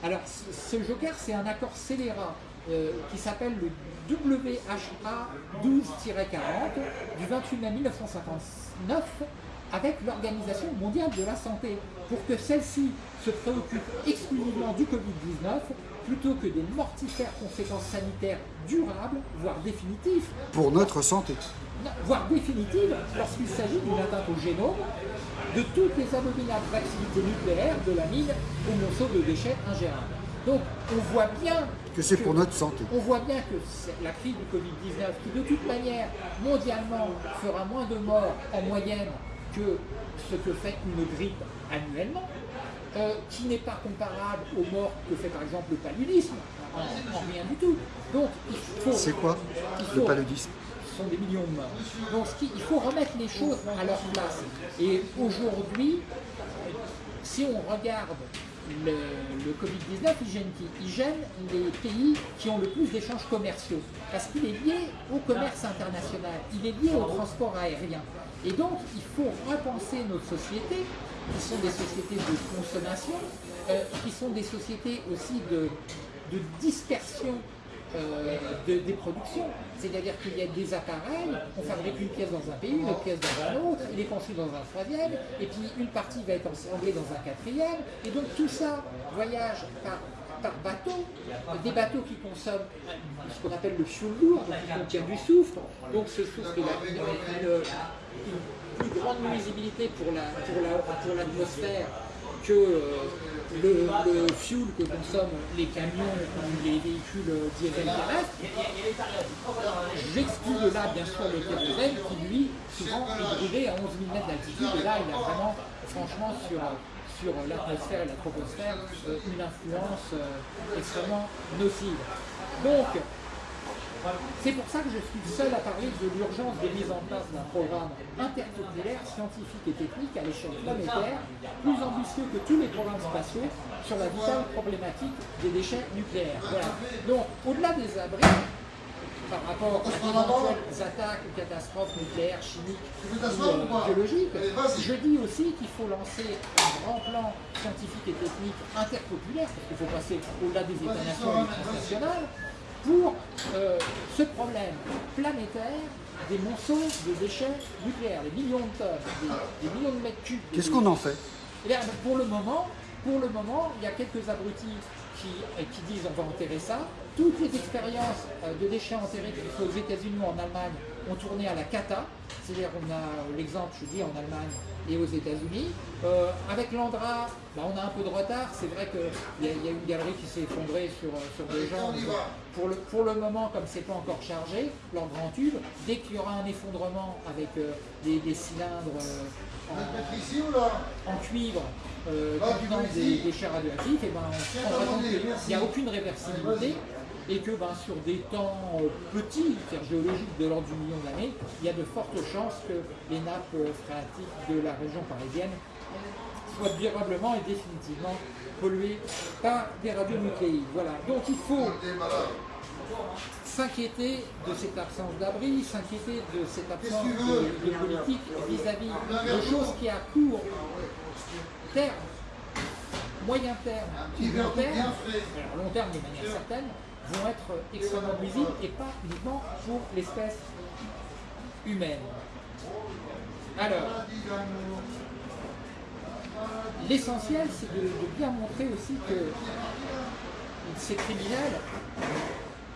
Alors ce joker, c'est un accord scélérat euh, qui s'appelle le WHA 12-40 du 28 mai 1959 avec l'Organisation mondiale de la santé pour que celle-ci se préoccupe exclusivement du Covid-19 plutôt que des mortifères conséquences sanitaires durables, voire définitives. Pour notre santé. voire définitives lorsqu'il s'agit d'une atteinte au génome de toutes les abominables activités nucléaires de la mine au monceau de déchets ingérables. Donc on voit bien que c'est pour notre santé. On voit bien que la crise du Covid-19, qui de toute manière, mondialement, fera moins de morts en moyenne que ce que fait une grippe annuellement, euh, qui n'est pas comparable aux morts que fait par exemple le paludisme, en, rien du tout. Donc il faut... C'est quoi le paludisme? Ce sont des millions de morts. Donc il faut remettre les choses à leur place. Et aujourd'hui, si on regarde le, Covid-19, il gêne Il gêne les pays qui ont le plus d'échanges commerciaux, parce qu'il est lié au commerce international, il est lié au transport aérien. Et donc, il faut repenser nos sociétés, qui sont des sociétés de consommation, euh, qui sont des sociétés aussi de dispersion euh, des productions. C'est-à-dire qu'il y a des appareils, on fabrique une pièce dans un pays, une pièce dans un autre, il est conçu dans un troisième, et puis une partie va être assemblée dans un quatrième, et donc tout ça voyage par, bateau, des bateaux qui consomment ce qu'on appelle le fuel lourd, qui contient du soufre, donc ce soufre a une, plus grande nuisibilité pour l'atmosphère que le, fuel que consomment les camions ou les véhicules diesel terrestres. J'exclus de là bien sûr le kérosène qui lui souvent est brûlé à 11 000 mètres d'altitude et là il a vraiment franchement sur, sur l'atmosphère et la troposphère euh, une influence euh, extrêmement nocive. Donc c'est pour ça que je suis seul à parler de l'urgence de mise en place d'un programme interpopulaire, scientifique et technique à l'échelle planétaire, plus ambitieux que tous les programmes spatiaux sur la vitale problématique des déchets nucléaires. Donc, au-delà des abris, par rapport d'éventuelles attaques ou catastrophes nucléaires, chimiques ou euh, biologiques. Je dis aussi qu'il faut lancer un grand plan scientifique et technique interpopulaire, parce qu'il faut passer au-delà des et des transnationales, pour euh, ce problème planétaire des monceaux de déchets nucléaires, des millions de tonnes, des, des millions de mètres cubes. Qu'est-ce qu'on en fait? Eh bien, pour le moment, pour le moment, il y a quelques abrutis qui, euh, qui disent on va enterrer ça. Toutes les expériences euh, de déchets enterrés aux États-Unis ou en Allemagne ont tourné à la cata. C'est-à-dire on a l'exemple, je dis, en Allemagne et aux États-Unis. Euh, avec l'Andra, bah, on a un peu de retard. C'est vrai qu'il y, y a une galerie qui s'est effondrée sur, euh, sur des gens. Pour le, pour le moment, comme c'est pas encore chargé, l'Andra en tube, dès qu'il y aura un effondrement avec euh, des, des cylindres en, en cuivre euh, contenant des déchets radioactifs, et ben, on se rendra compte qu'il n'y a aucune réversibilité et que ben, sur des temps euh, petits, c'est-à-dire géologiques de l'ordre du million d'années, il y a de fortes chances que les nappes euh, phréatiques de la région parisienne soient durablement et définitivement polluées par des radionucléides. Voilà. Donc il faut s'inquiéter de cette absence d'abri, s'inquiéter de cette absence de, politique vis-à-vis de choses qui à court terme, moyen terme long terme, long terme de manière certaine, vont être extrêmement nuisibles et pas uniquement pour l'espèce humaine. Alors, l'essentiel c'est de, bien montrer aussi que ces criminels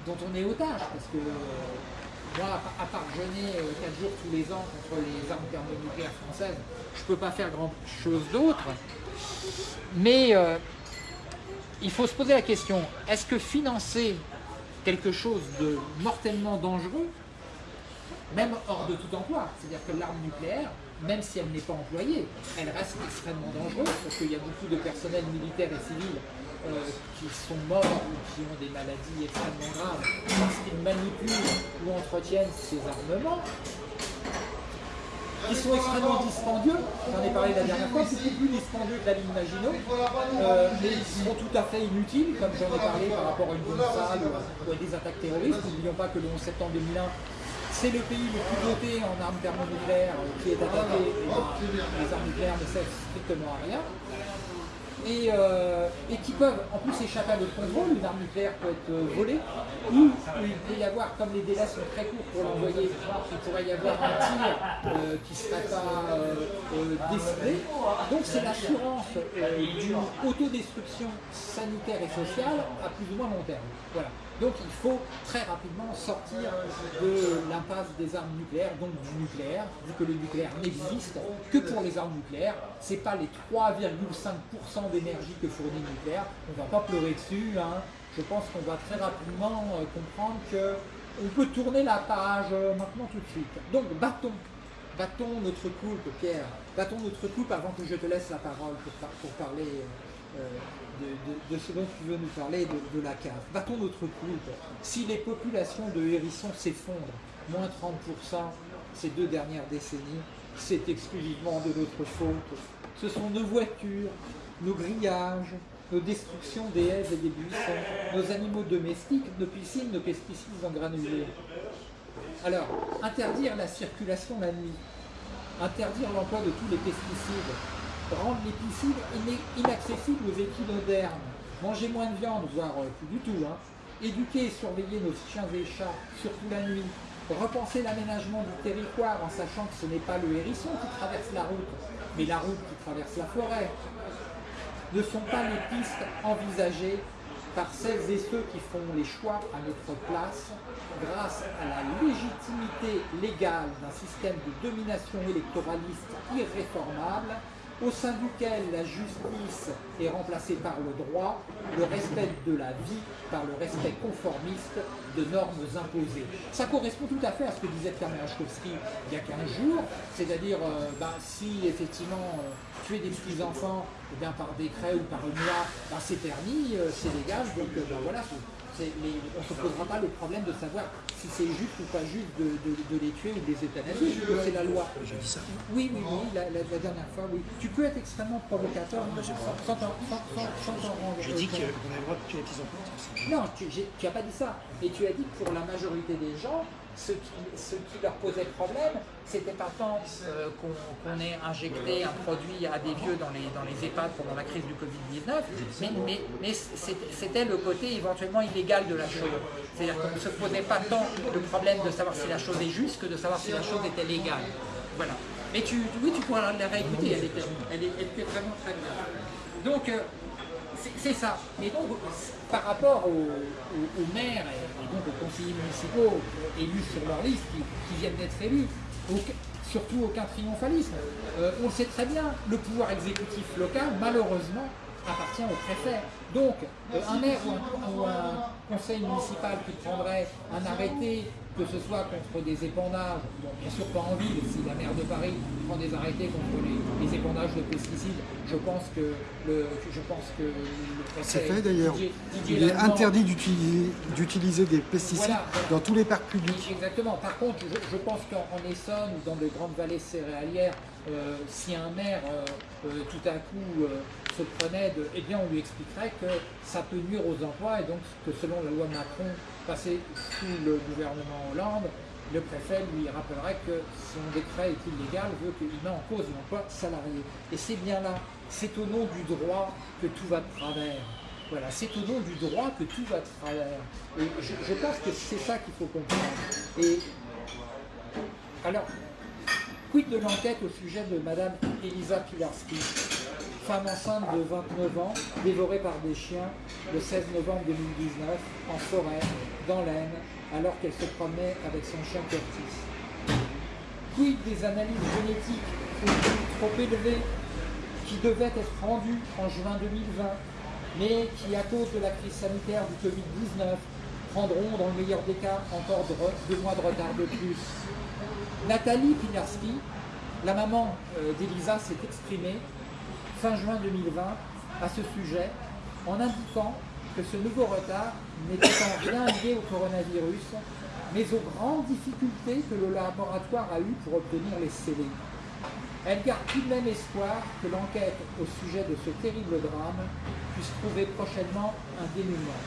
dont on est otage, parce que euh, moi, à part- jeûner 4 jours tous les ans contre les armes thermonucléaires françaises, je ne peux pas faire grand chose d'autre. Mais euh, il faut se poser la question, est-ce que financer quelque chose de mortellement dangereux, même hors de tout emploi, c'est-à-dire que l'arme nucléaire, même si elle n'est pas employée, elle reste extrêmement dangereuse parce qu'il y a beaucoup de personnel militaire et civil euh, qui sont morts ou qui ont des maladies extrêmement graves parce qu'ils manipulent ou entretiennent ces armements qui sont extrêmement dispendieux, j'en ai parlé la dernière fois, beaucoup plus dispendieux que la ligne Maginot, euh, mais ils sont tout à fait inutiles, comme j'en ai parlé par rapport à une bombe sale ou à, des attaques terroristes. N'oublions pas que le 11 septembre 2001, c'est le pays le plus doté en armes thermonucléaires euh, qui est attaqué, et les armes nucléaires ne servent strictement à rien. Et, euh, et qui peuvent en plus échapper à notre contrôle. Une arme nucléaire peut être euh, volée, ou il peut y avoir, comme les délais sont très courts pour l'envoyer, il pourrait y avoir un tir euh, qui ne serait pas euh, décidé. Donc c'est l'assurance d'une autodestruction sanitaire et sociale à plus ou moins long terme. Voilà. Donc il faut très rapidement sortir de l'impasse des armes nucléaires, donc du nucléaire, vu que le nucléaire n'existe que pour les armes nucléaires. C'est pas les 3,5% d'énergie que fournit le nucléaire. On va pas pleurer dessus. hein. Je pense qu'on va très rapidement euh, comprendre que on peut tourner la page euh, maintenant tout de suite. Donc battons, battons notre coupe, Pierre. Battons notre coupe avant que je te laisse la parole pour, pour parler. euh, de, ce dont tu veux nous parler, de, la cave. Battons notre coupe. Si les populations de hérissons s'effondrent, moins 30% ces deux dernières décennies, c'est exclusivement de notre faute. Ce sont nos voitures, nos grillages, nos destructions des haies et des buissons, nos animaux domestiques, nos piscines, nos pesticides en granulés. Alors, interdire la circulation la nuit, interdire l'emploi de tous les pesticides, rendre les piscines ina- inaccessibles aux équinodermes, manger moins de viande, voire euh, plus du tout, hein, éduquer et surveiller nos chiens et chats, surtout la nuit, repenser l'aménagement du territoire en sachant que ce n'est pas le hérisson qui traverse la route, mais la route qui traverse la forêt, ne sont pas les pistes envisagées par celles et ceux qui font les choix à notre place grâce à la légitimité légale d'un système de domination électoraliste irréformable au sein duquel la justice est remplacée par le droit, le respect de la vie par le respect conformiste de normes imposées. Ça correspond tout à fait à ce que disait Merachkowski il y a 15 jours, c'est-à-dire euh, ben, si effectivement euh, tuer des petits-enfants eh par décret ou par une loi, ben, c'est permis, euh, c'est légal, donc ben, voilà, les- on ne se posera pas le problème de savoir si c'est juste ou pas juste de, de- de les tuer ou de les euthanasier, c'est la loi. Je dis ça. Oui, oui, oui, la, la- la dernière fois, oui. Tu peux être extrêmement provocateur sans t'en sans- sans- sans t'en rendre J'ai dit compte. qu'on avait le droit de tuer les petits enfants. c'est ça. Non, tu n'as pas dit ça. Et tu as dit que pour la majorité des gens, ce qui, leur posait problème, c'était pas tant euh, qu'on ait injecté un produit à des vieux dans les, EHPAD pendant la crise du Covid-19, mais, c'était le côté éventuellement illégal de la chose. C'est-à-dire qu'on ne se posait pas tant le problème de savoir si la chose est juste que de savoir si la chose était légale. Voilà. Mais tu, oui, tu pourras la réécouter, elle était, vraiment très bien. Donc, euh, c'est ça. Mais donc, par rapport aux, maires et, donc aux conseillers municipaux élus sur leur liste, qui, viennent d'être élus, surtout aucun triomphalisme. Euh, on le sait très bien, le pouvoir exécutif local, malheureusement, appartient au préfet. Donc, euh, un maire ou un, conseil municipal qui prendrait un arrêté, que ce soit contre des épandages, bien sûr pas en ville, si la maire de Paris prend des arrêtés contre les, épandages de pesticides, je pense que le, je pense que C'est fait d'ailleurs. Il est interdit d'utiliser des pesticides dans tous les parcs publics. Exactement. Par contre, je, pense qu'en Essonne ou dans de grandes vallées céréalières, euh, si un maire euh, tout à coup se prenait de, eh bien on lui expliquerait que ça peut nuire aux emplois et donc que selon la loi Macron passée sous le gouvernement Hollande, le préfet lui rappellerait que son décret est illégal, veut qu'il met en cause l'emploi salarié. Et c'est bien là, c'est au nom du droit que tout va de travers. Voilà, c'est au nom du droit que tout va de travers. Et je, pense que c'est ça qu'il faut comprendre. Et alors, quid de l'enquête au sujet de Madame Elisa Pilarski? Femme enceinte de 29 ans, dévorée par des chiens le 16 novembre 2019 en forêt, dans l'Aisne, alors qu'elle se promenait avec son chien Curtis. Quid des analyses génétiques trop élevées qui devaient être rendues en juin 2020, mais qui, à cause de la crise sanitaire du Covid-19, prendront, dans le meilleur des cas, encore deux mois de retard de plus? Nathalie Pinarski, la maman euh, d'Elisa, s'est exprimée fin juin 2020 à ce sujet en indiquant que ce nouveau retard n'était en rien lié au coronavirus, mais aux grandes difficultés que le laboratoire a eues pour obtenir les scellés. Elle garde tout de même espoir que l'enquête au sujet de ce terrible drame puisse trouver prochainement un dénouement.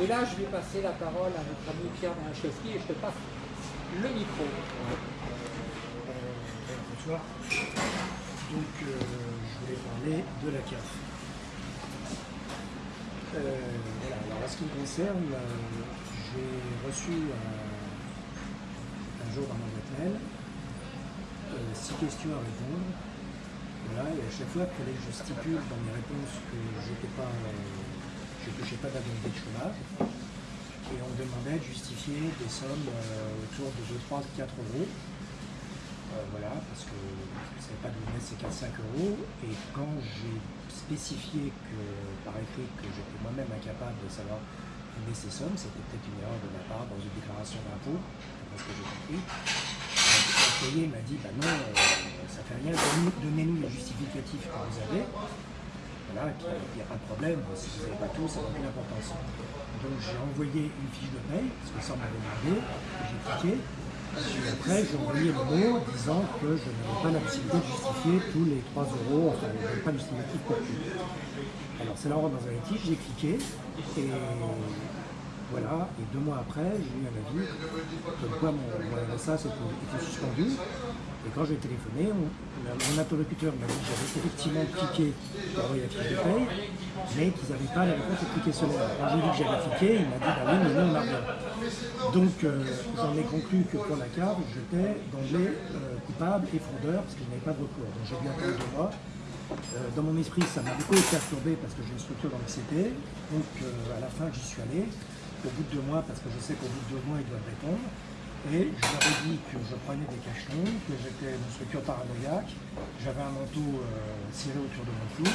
Et là, je vais passer la parole à notre ami Pierre Manchowski et je te passe le micro. bonsoir. Donc, euh, parler de la CAF. Euh, alors en ce qui me concerne, euh, j'ai reçu un, jour dans ma boîte mail euh, six questions à répondre. Et à chaque fois, que je stipule dans mes réponses que je ne touchais pas d'indemnité de chômage. Et on me demandait de justifier des sommes autour de 2, 3, 4 euros. voilà, parce que pas de donner ces 4-5 euros. Et quand j'ai spécifié que, par écrit que j'étais moi-même incapable de savoir donner ces sommes, c'était peut-être une erreur de ma part dans une déclaration d'impôt, parce que j'ai compris. L'employé m'a dit, bah non, euh, ça fait rien, donnez-nous les justificatifs que vous avez. Voilà, il n'y a pas de problème, si vous n'avez pas tout, ça n'a aucune importance. Donc j'ai envoyé une fiche de paye, parce que ça m'avait demandé, j'ai cliqué, après, j'ai envoyé le mot disant que je n'avais pas la possibilité de justifier tous les 3 euros, enfin, je n'avais pas de justificatif pour tout. Alors, c'est là dans un litige, j'ai cliqué, et voilà, et deux mois après, j'ai eu un avis comme quoi mon, RSA était suspendu. Et quand j'ai téléphoné, mon interlocuteur m'a dit que j'avais effectivement cliqué pour envoyer la fiche de paye, mais qu'ils n'avaient pas la réponse au cliquet solaire. Quand j'ai dit que j'avais cliqué, il m'a dit bah oui, mais non, on. Donc euh, j'en ai conclu que pour la carte, j'étais d'emblée euh, coupable et fraudeur parce que je n'avais pas de recours. Donc j'ai bien attendu deux mois. Euh, dans mon esprit, ça m'a beaucoup perturbé parce que j'ai une structure d'anxiété. Donc à la fin, j'y suis allé au bout de deux mois, parce que je sais qu'au bout de deux mois, ils doivent répondre. Et je leur ai dit que je prenais des cachetons, que j'étais structure paranoïaque, j'avais un manteau ciré euh, autour de mon cou,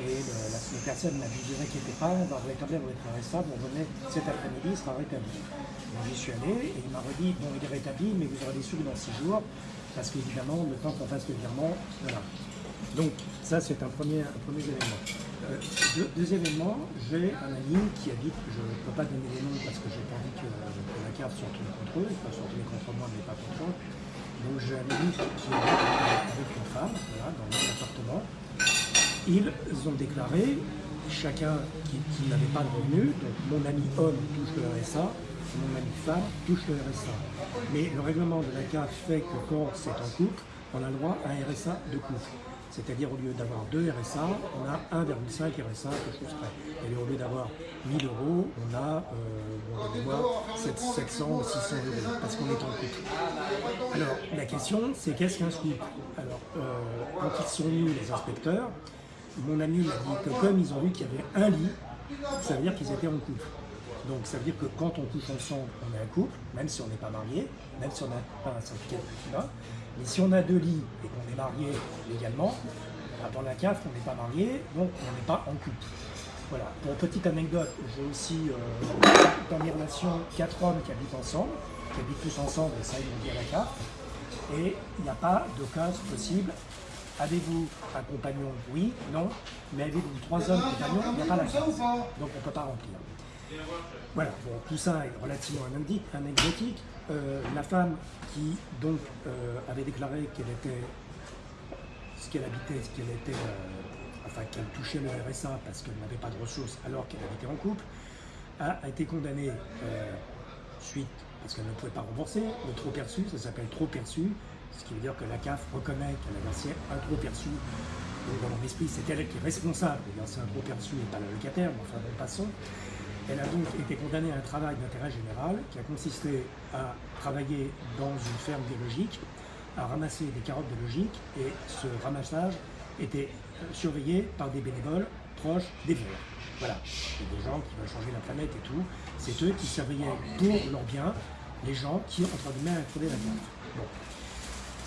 et la, personne m'a dit ne était pas, on va rétablir votre RSA, vous revenez cet après-midi, il sera rétabli. Donc j'y suis allé, et il m'a redit, bon il est rétabli, mais vous aurez des sous dans six jours, parce qu'évidemment, le temps qu'on fasse le virement, voilà. Donc ça c'est un premier, un premier élément. Euh, élément, j'ai un ami qui habite, je ne peux pas donner les noms parce que j'ai pas envie que, la carte soit tournée contre eux, pas soit tournée contre moi mais pas contre eux. Donc j'ai un ami qui habite avec une femme, voilà, dans mon appartement. Ils ont déclaré, chacun qui, n'avait pas de revenu, donc mon ami homme touche le RSA, mon amie femme touche le RSA. Mais le règlement de la CAF fait que quand c'est en couple, on a le droit à un RSA de couple. C'est-à-dire au lieu d'avoir deux RSA, on a 1,5 RSA, quelque chose près. Et au lieu d'avoir 1000 euros, on a euh, bon, de mémoire, 700 ou 600 euros, parce qu'on est en couple. Alors, la question, c'est qu'est-ce qu'un couple Alors, euh, quand ils sont venus, les inspecteurs, mon ami m'a dit que comme ils ont vu qu'il y avait un lit, ça veut dire qu'ils étaient en couple. Donc ça veut dire que quand on couche ensemble, on est un couple, même si on n'est pas marié, même si on n'a pas un certificat de climat. Mais si on a deux lits et qu'on est marié légalement, bah, dans la CAF, on n'est pas marié, donc on n'est pas en couple. Voilà. Pour petite anecdote, j'ai aussi euh, dans mes relations quatre hommes qui habitent ensemble, qui habitent tous ensemble, et ça ils l'ont dit à la CAF. Et il n'y a pas de cas possible. Avez-vous un compagnon? Oui, non. Mais avez-vous trois hommes compagnons Il n'y a pas la CAF. Donc on ne peut pas remplir. Voilà, bon, tout ça est relativement anecdotique. Euh, la femme qui donc euh, avait déclaré qu'elle était ce qu'elle habitait, ce qu'elle était, euh, enfin qu'elle touchait le RSA parce qu'elle n'avait pas de ressources alors qu'elle habitait en couple, a, été condamnée suite parce qu'elle ne pouvait pas rembourser le trop perçu, ça s'appelle trop perçu, ce qui veut dire que la CAF reconnaît qu'elle a versé un trop perçu. Donc dans mon esprit, c'est elle qui est responsable de verser un trop perçu et pas le locataire, mais enfin bon, passons. Elle a donc été condamnée à un travail d'intérêt général qui a consisté à travailler dans une ferme biologique, à ramasser des carottes biologiques et ce ramassage était surveillé par des bénévoles proches des vieux. Voilà, c'est des gens qui veulent changer la planète et tout. C'est eux qui surveillaient pour leur bien les gens qui, entre guillemets, introduit la. Bon.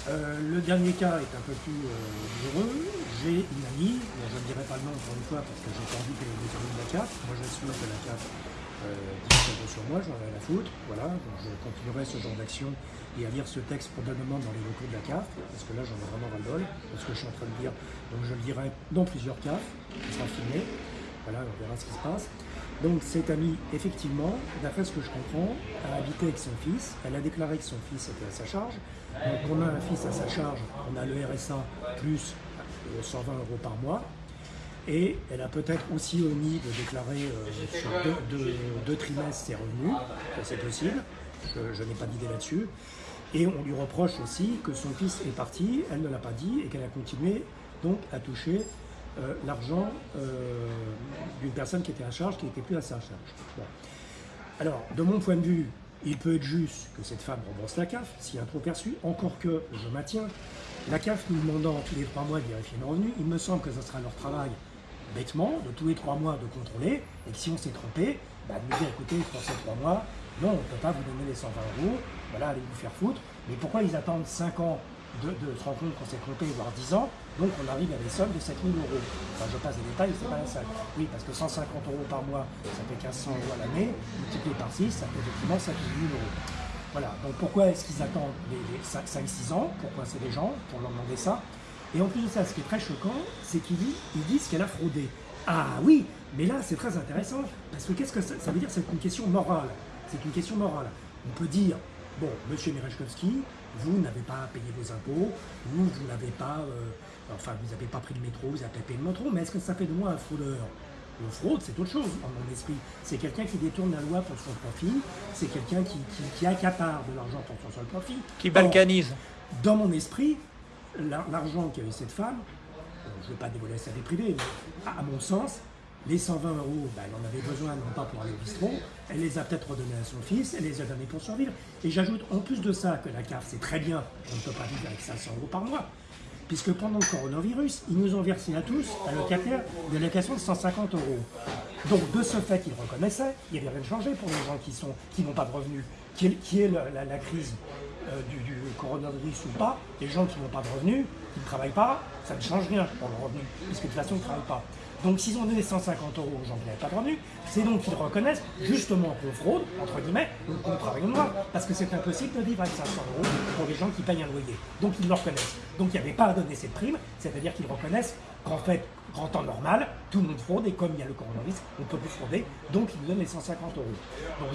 Euh, le dernier cas est un peu plus euh, heureux. J'ai une amie, je ne dirai pas le nom encore une fois parce que j'ai pas envie qu'elle de la carte. Moi j'assume que la carte euh, sur moi, j'en ai la foutre. Voilà, donc je continuerai ce genre d'action et à lire ce texte probablement dans les locaux de la CAF, parce que là j'en ai vraiment ras-le-bol, parce que je suis en train de lire, donc je le dirai dans plusieurs CAF, qui sera filmé. Voilà, on verra ce qui se passe. Donc cette amie, effectivement, d'après ce que je comprends, a habité avec son fils. Elle a déclaré que son fils était à sa charge. Donc on a un fils à sa charge, on a le RSA plus 120 euh, euros par mois. Et elle a peut-être aussi omis de déclarer euh, sur deux, trimestres ses revenus, c'est possible, je, n'ai pas d'idée là-dessus. Et on lui reproche aussi que son fils est parti, elle ne l'a pas dit, et qu'elle a continué donc à toucher euh, l'argent euh, d'une personne qui était à charge, qui n'était plus à sa charge. Alors, de mon point de vue, il peut être juste que cette femme rembourse la CAF, a un trop perçu, encore que, je maintiens, la CAF nous demandant tous les trois mois de vérifier nos revenus, il me semble que ce sera leur travail, bêtement, de tous les trois mois de contrôler, et que si on s'est trompé, bah, de nous dire, écoutez, pour ces trois mois, non, on ne peut pas vous donner les 120 euros, voilà, allez vous faire foutre, mais pourquoi ils attendent 5 ans de, se rendre compte qu'on s'est trompé, voire 10 ans, donc on arrive à des sommes de 7000 euros. Je passe des détails, c'est pas la salle. Oui, parce que 150 euros par mois, ça fait 1500 euros à l'année, multiplié par 6, ça fait effectivement 5000 euros. Voilà, donc pourquoi est-ce qu'ils attendent les, 5-6 ans? Pourquoi c'est des gens? Pour leur demander ça Et en plus de ça, ce qui est très choquant, c'est qu'ils disent qu'elle a fraudé. Ah oui, mais là c'est très intéressant, parce que qu'est-ce que ça, veut dire? C'est une question morale. C'est une question morale. On peut dire, bon, monsieur Mirechkovski, vous n'avez pas payé vos impôts, vous, vous n'avez pas, euh, enfin, vous n'avez pas pris le métro, vous n'avez pas payé le métro, mais est-ce que ça fait de moi un fraudeur le fraude, c'est autre chose dans mon esprit. C'est quelqu'un qui détourne la loi pour son profit, c'est quelqu'un qui, qui, accapare de l'argent pour son seul profit. Qui balkanise. dans mon esprit, l'argent qu'avait cette femme, je ne veux pas dévoiler sa vie privée, mais à mon sens, les 120 euros, ben, elle en avait besoin, non pas pour aller au bistrot, elle les a peut-être redonnés à son fils, elle les a donnés pour survivre. Et j'ajoute en plus de ça que la CAF, c'est très bien, on ne peut pas vivre avec 500 euros par mois, puisque pendant le coronavirus, ils nous ont versé à tous, à locataires, des locations de 150 euros. Donc de ce fait, ils reconnaissaient, il n'y avait rien de changé pour les gens qui n'ont pas de revenus, qui est, la, crise euh, du, du, coronavirus ou pas, les gens qui n'ont pas de revenus, qui ne travaillent pas, ça ne change rien pour le revenu, puisque de toute façon, ils ne travaillent pas. Donc s'ils ont donné 150 euros aux gens qui n'avaient pas de c'est donc qu'ils reconnaissent justement qu'on fraude, entre guillemets, ou qu'on travaille. Parce que c'est impossible de vivre avec 500 euros pour les gens qui payent un loyer. Donc ils le reconnaissent. Donc il n'y avait pas à donner cette prime, c'est-à-dire qu'ils reconnaissent qu'en fait, en temps normal, tout le monde fraude et comme il y a le coronavirus, on ne peut plus frauder, donc ils nous donnent les 150 euros.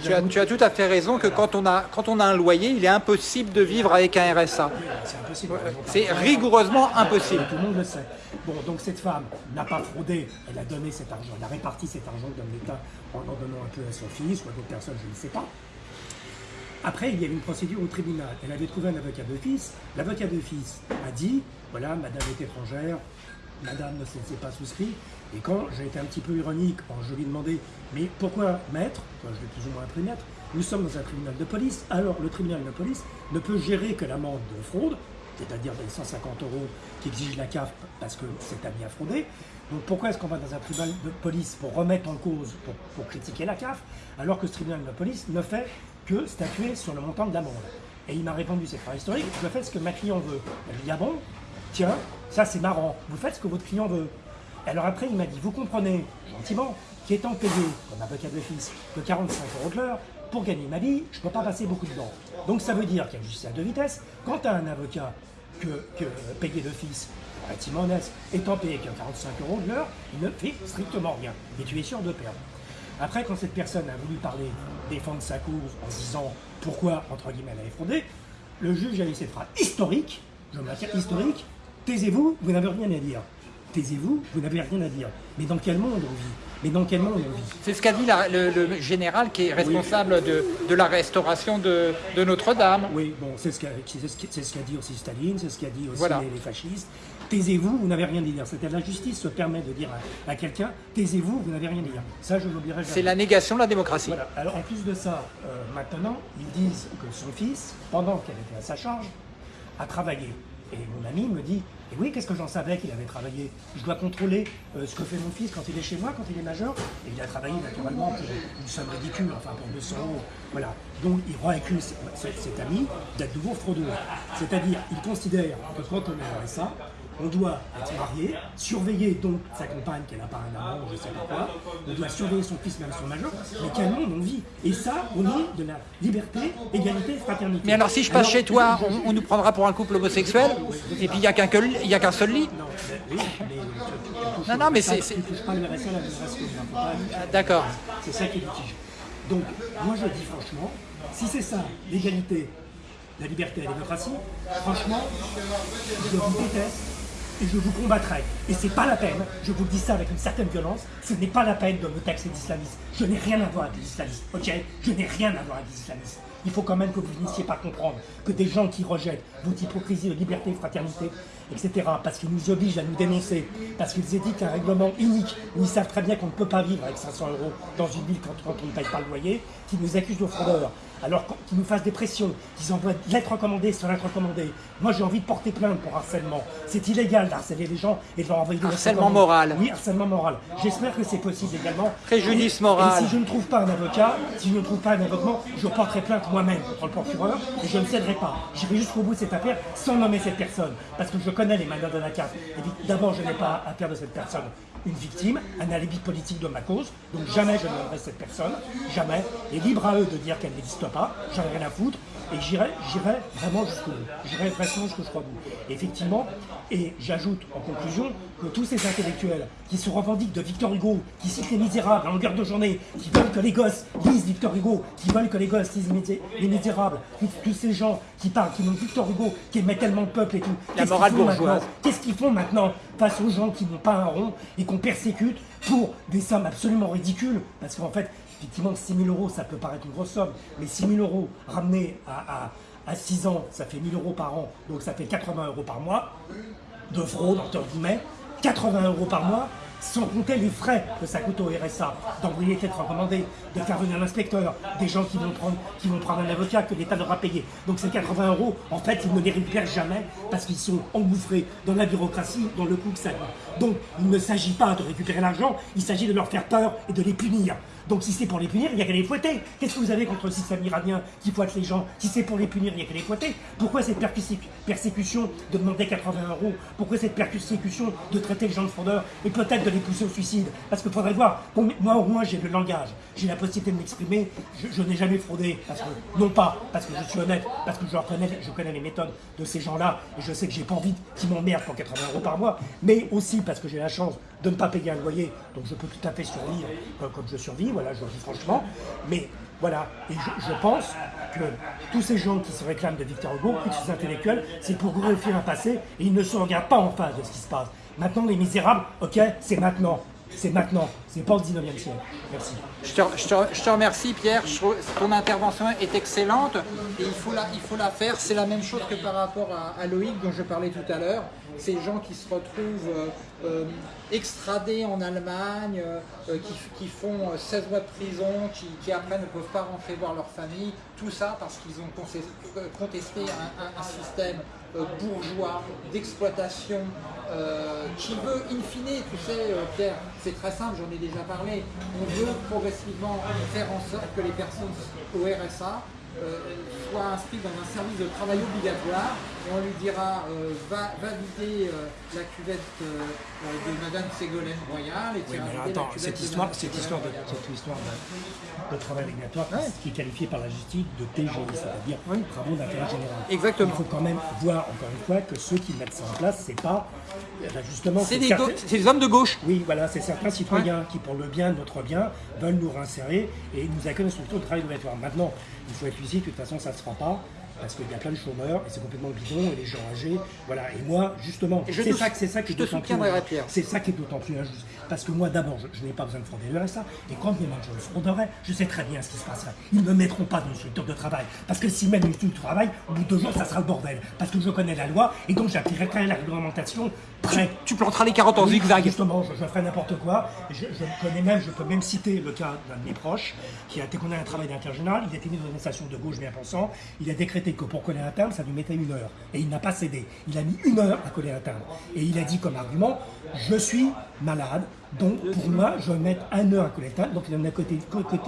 tu, as, tu, as, tout à fait raison que quand, on a, quand on a un loyer, il est impossible de vivre avec un RSA. c'est impossible. C'est rigoureusement impossible. Tout le monde le sait. Bon, donc cette femme n'a pas fraudé, elle a donné cet argent, elle a réparti cet argent dans l'État en en donnant un peu à son fils ou à d'autres personnes, je ne sais pas. Après, il y avait une procédure au tribunal. Elle avait trouvé un avocat d'office. L'avocat d'office a dit, voilà, madame est étrangère, madame ne s'est pas souscrit. Et quand j'ai été un petit peu ironique, je lui ai demandé, mais pourquoi maître, Enfin, je vais plus ou moins appris maître, nous sommes dans un tribunal de police, alors le tribunal de police ne peut gérer que l'amende de fraude, c'est-à-dire les 150 euros qu'exige la CAF parce que c'est à bien frauder. Donc pourquoi est-ce qu'on va dans un tribunal de police pour remettre en cause, pour, pour critiquer la CAF, alors que ce tribunal de police ne fait que statuer sur le montant de l'amende? Et il m'a répondu, c'est pas historique, je fais ce que ma client veut. Elle lui ah bon? Tiens, ça c'est marrant, vous faites ce que votre client veut. Alors après, il m'a dit, vous comprenez, gentiment, qu'étant payé comme avocat d'office que 45 euros de l'heure, pour gagner ma vie, je ne peux pas passer beaucoup de temps. Donc ça veut dire qu'il y a une justice à deux vitesses. Quand tu un avocat que, que payé d'office, relativement honnête, étant payé que 45 euros de l'heure, il ne fait strictement rien. Et tu es sûr de perdre. Après, quand cette personne a voulu parler, défendre sa cause en disant pourquoi, entre guillemets, elle avait fraudé, le juge a laissé cette phrase historique, je maintiens historique, taisez-vous, vous n'avez rien à dire. Taisez-vous, vous n'avez rien à dire. Mais dans quel monde on vit? Mais dans quel monde on vit? C'est ce qu'a dit la- le, le général qui est responsable de, de la restauration de, de Notre-Dame. Oui, bon, c'est ce qu'a ce ce dit aussi Staline, c'est ce qu'a dit aussi Voilà. les, les fascistes. Taisez-vous, vous n'avez rien à dire. C'est-à-dire la justice se permet de dire à, à quelqu'un, taisez-vous, vous n'avez rien à dire. Ça, je l'oublierai jamais. C'est la négation de la démocratie. Voilà. Alors en plus de ça, euh, maintenant, ils disent que son fils, pendant qu'elle était à sa charge, a travaillé. Et mon ami me dit, et oui, qu'est-ce que j'en savais qu'il avait travaillé? Je dois contrôler euh, ce que fait mon fils quand il est chez moi, quand il est majeur. Et il a travaillé naturellement pour une somme ridicule, enfin pour 200 euros. Voilà. Donc il réaccuse cet, ami d'être nouveau fraudeur. C'est-à-dire, il considère que quand on est RSA, on doit être marié, surveiller donc sa compagne qu'elle n'a pas un amant, je sais pas quoi, on doit surveiller son fils, même son majeur, mais quel monde on vit Et ça, au nom de la liberté, égalité, fraternité. Mais alors si je passe Alors, chez toi, on, on nous prendra pour un couple homosexuel, et puis il n'y a qu'un seul lit. Non, mais touches Non, mais c'est- Tu touches pas le RSA, la RSA, Ah, D'accord. C'est ça qui est litige. Donc, moi je dis franchement, si c'est ça, l'égalité, la liberté et la démocratie, franchement, je vous déteste et je vous combattrai. Et c'est pas la peine, je vous dis ça avec une certaine violence, ce n'est pas la peine de me taxer d'islamiste. Je n'ai rien à voir avec les islamistes, ok? Je n'ai rien à voir avec les islamistes. Il faut quand même que vous finissiez par comprendre que des gens qui rejettent votre hypocrisie de liberté, fraternité, etc., parce qu'ils nous obligent à nous dénoncer, parce qu'ils éditent un règlement unique, où ils savent très bien qu'on ne peut pas vivre avec 500 euros dans une ville quand on ne paye pas le loyer, qui nous accusent de fraudeurs, alors qu'ils nous fassent des pressions, qu'ils envoient de lettres recommandées sur lettres recommandées. Moi j'ai envie de porter plainte pour harcèlement. C'est illégal d'harceler les gens et de leur envoyer des Harcèlement moral. Oui, harcèlement moral. J'espère que c'est possible également. Préjudice Et- moral. Et si je ne trouve pas un avocat, si je ne trouve pas un avocat, je porterai plainte moi-même contre le procureur et je ne céderai pas. J'irai jusqu'au bout de cette affaire sans nommer cette personne. Parce que je connais les manières de la carte. Et D'abord, je n'ai pas à de cette personne une victime, un alibi politique de ma cause. Donc jamais je ne cette personne. Jamais. Et libre à eux de dire qu'elle n'existe pas. J'en ai rien à foutre. Et j'irai, j'irai vraiment jusqu'au bout. J'irai vraiment jusqu'au bout. Effectivement, et j'ajoute en conclusion que tous ces intellectuels qui se revendiquent de Victor Hugo, qui citent les misérables à longueur de journée, qui veulent que les gosses lisent Victor Hugo, qui veulent que les gosses lisent les misérables, tous, ces gens qui parlent, qui n'ont Victor Hugo, qui aimaient tellement le peuple et tout. morale bourgeoise. Qu'est-ce qu'ils font maintenant face aux gens qui n'ont pas un rond et qu'on persécute pour des sommes absolument ridicules? Parce qu'en fait, effectivement, 6 000 euros, ça peut paraître une grosse somme, mais 6 000 euros ramenés à, à, à 6 ans, ça fait 1 000 euros par an, donc ça fait 80 euros par mois de fraude, entre guillemets, 80 euros par mois, sans compter les frais que ça coûte au RSA, d'envoyer les lettres recommandées, de faire venir l'inspecteur, des gens qui vont prendre, qui vont prendre un avocat que l'État devra payer. Donc ces 80 euros, en fait, ils ne les récupèrent jamais parce qu'ils sont engouffrés dans la bureaucratie, dans le coût que ça coûte. Donc il ne s'agit pas de récupérer l'argent, il s'agit de leur faire peur et de les punir. Donc si c'est pour les punir, il n'y a qu'à les fouetter. Qu'est-ce que vous avez contre le système iranien qui fouette les gens Si c'est pour les punir, il n'y a qu'à les fouetter. Pourquoi cette persécution de demander 80 euros Pourquoi cette persécution de traiter les gens de fraudeurs et peut-être de les pousser au suicide Parce qu'il faudrait voir, moi au moins j'ai le langage, j'ai la possibilité de m'exprimer, je, n'ai jamais fraudé, non pas parce que je suis honnête, parce que je reconnais, je connais les méthodes de ces gens-là et je sais que j'ai pas envie qu'ils m'emmerdent pour 80 euros par mois, mais aussi parce que j'ai la chance de ne pas payer un loyer, donc je peux tout à fait survivre euh, comme je survis, voilà, je le dis franchement. Mais voilà, et je, pense que tous ces gens qui se réclament de Victor Hugo, tous ces intellectuels, c'est pour glorifier un passé et ils ne se regardent pas en face de ce qui se passe. Maintenant, les misérables, ok, c'est maintenant. C'est maintenant, c'est pas au 19e siècle. Merci. Je te, remercie Pierre, ton intervention est excellente et il faut la, faire. C'est la même chose que par rapport à, Loïc dont je parlais tout à l'heure. Ces gens qui se retrouvent euh, euh, extradés en Allemagne, euh, qui, font euh, 16 mois de prison, qui, après ne peuvent pas rentrer voir leur famille, tout ça parce qu'ils ont contesté un, système bourgeois d'exploitation euh, qui veut, in fine, tu sais, euh, Pierre, c'est très simple, j'en ai déjà parlé, on veut progressivement faire en sorte que les personnes au RSA euh, soient inscrites dans un service de travail obligatoire et on lui dira euh, va, va vider euh, la cuvette euh, de Madame Ségolène Royal et Oui, mais vider attends, cette de histoire, Madame cette histoire, de, cette histoire de, de travail obligatoire Ouais. qui est qualifiée par la justice de TGI, c'est-à-dire Oui. travaux d'intérêt général. Exactement. Il faut quand même voir, encore une fois, que ceux qui mettent ça en place, c'est pas, eh ben, justement, C'est des, hommes de gauche. Oui, voilà, c'est certains citoyens qui, pour le bien de notre bien, veulent nous réinsérer et nous accueillent structure de travail obligatoire. Maintenant, il faut être de toute façon, ça ne se fera pas. Parce qu'il y a plein de chômeurs et c'est complètement bidon et les gens âgés, voilà. Et moi, justement, c'est ça, c'est ça qui est d'autant plus, c'est ça qui est d'autant plus injuste. Parce que moi, d'abord, je, je n'ai pas besoin de frauder le RSA. Et quand même je le frauderais, je sais très bien ce qui se passerait. Ils ne me mettront pas dans une structure de travail. Parce que s'ils mettent une structure de travail, au bout de deux jours, ça sera le bordel. Parce que je connais la loi et donc j'appliquerai la réglementation Tu planteras les carottes en Oui, zigzag. Justement, je, je ferai n'importe quoi. Je, je connais même, je peux même citer le cas d'un de mes proches qui a été condamné à un travail d'intérêt général. Il était né dans une station de gauche bien pensant. Il a décrété que pour coller un timbre, ça lui mettait une heure. Et il n'a pas cédé. Il a mis une heure à coller un timbre. Et il a dit comme argument Je suis malade, donc pour moi, je vais mettre un heure à coller le timbre. Donc il en a, côté, côté,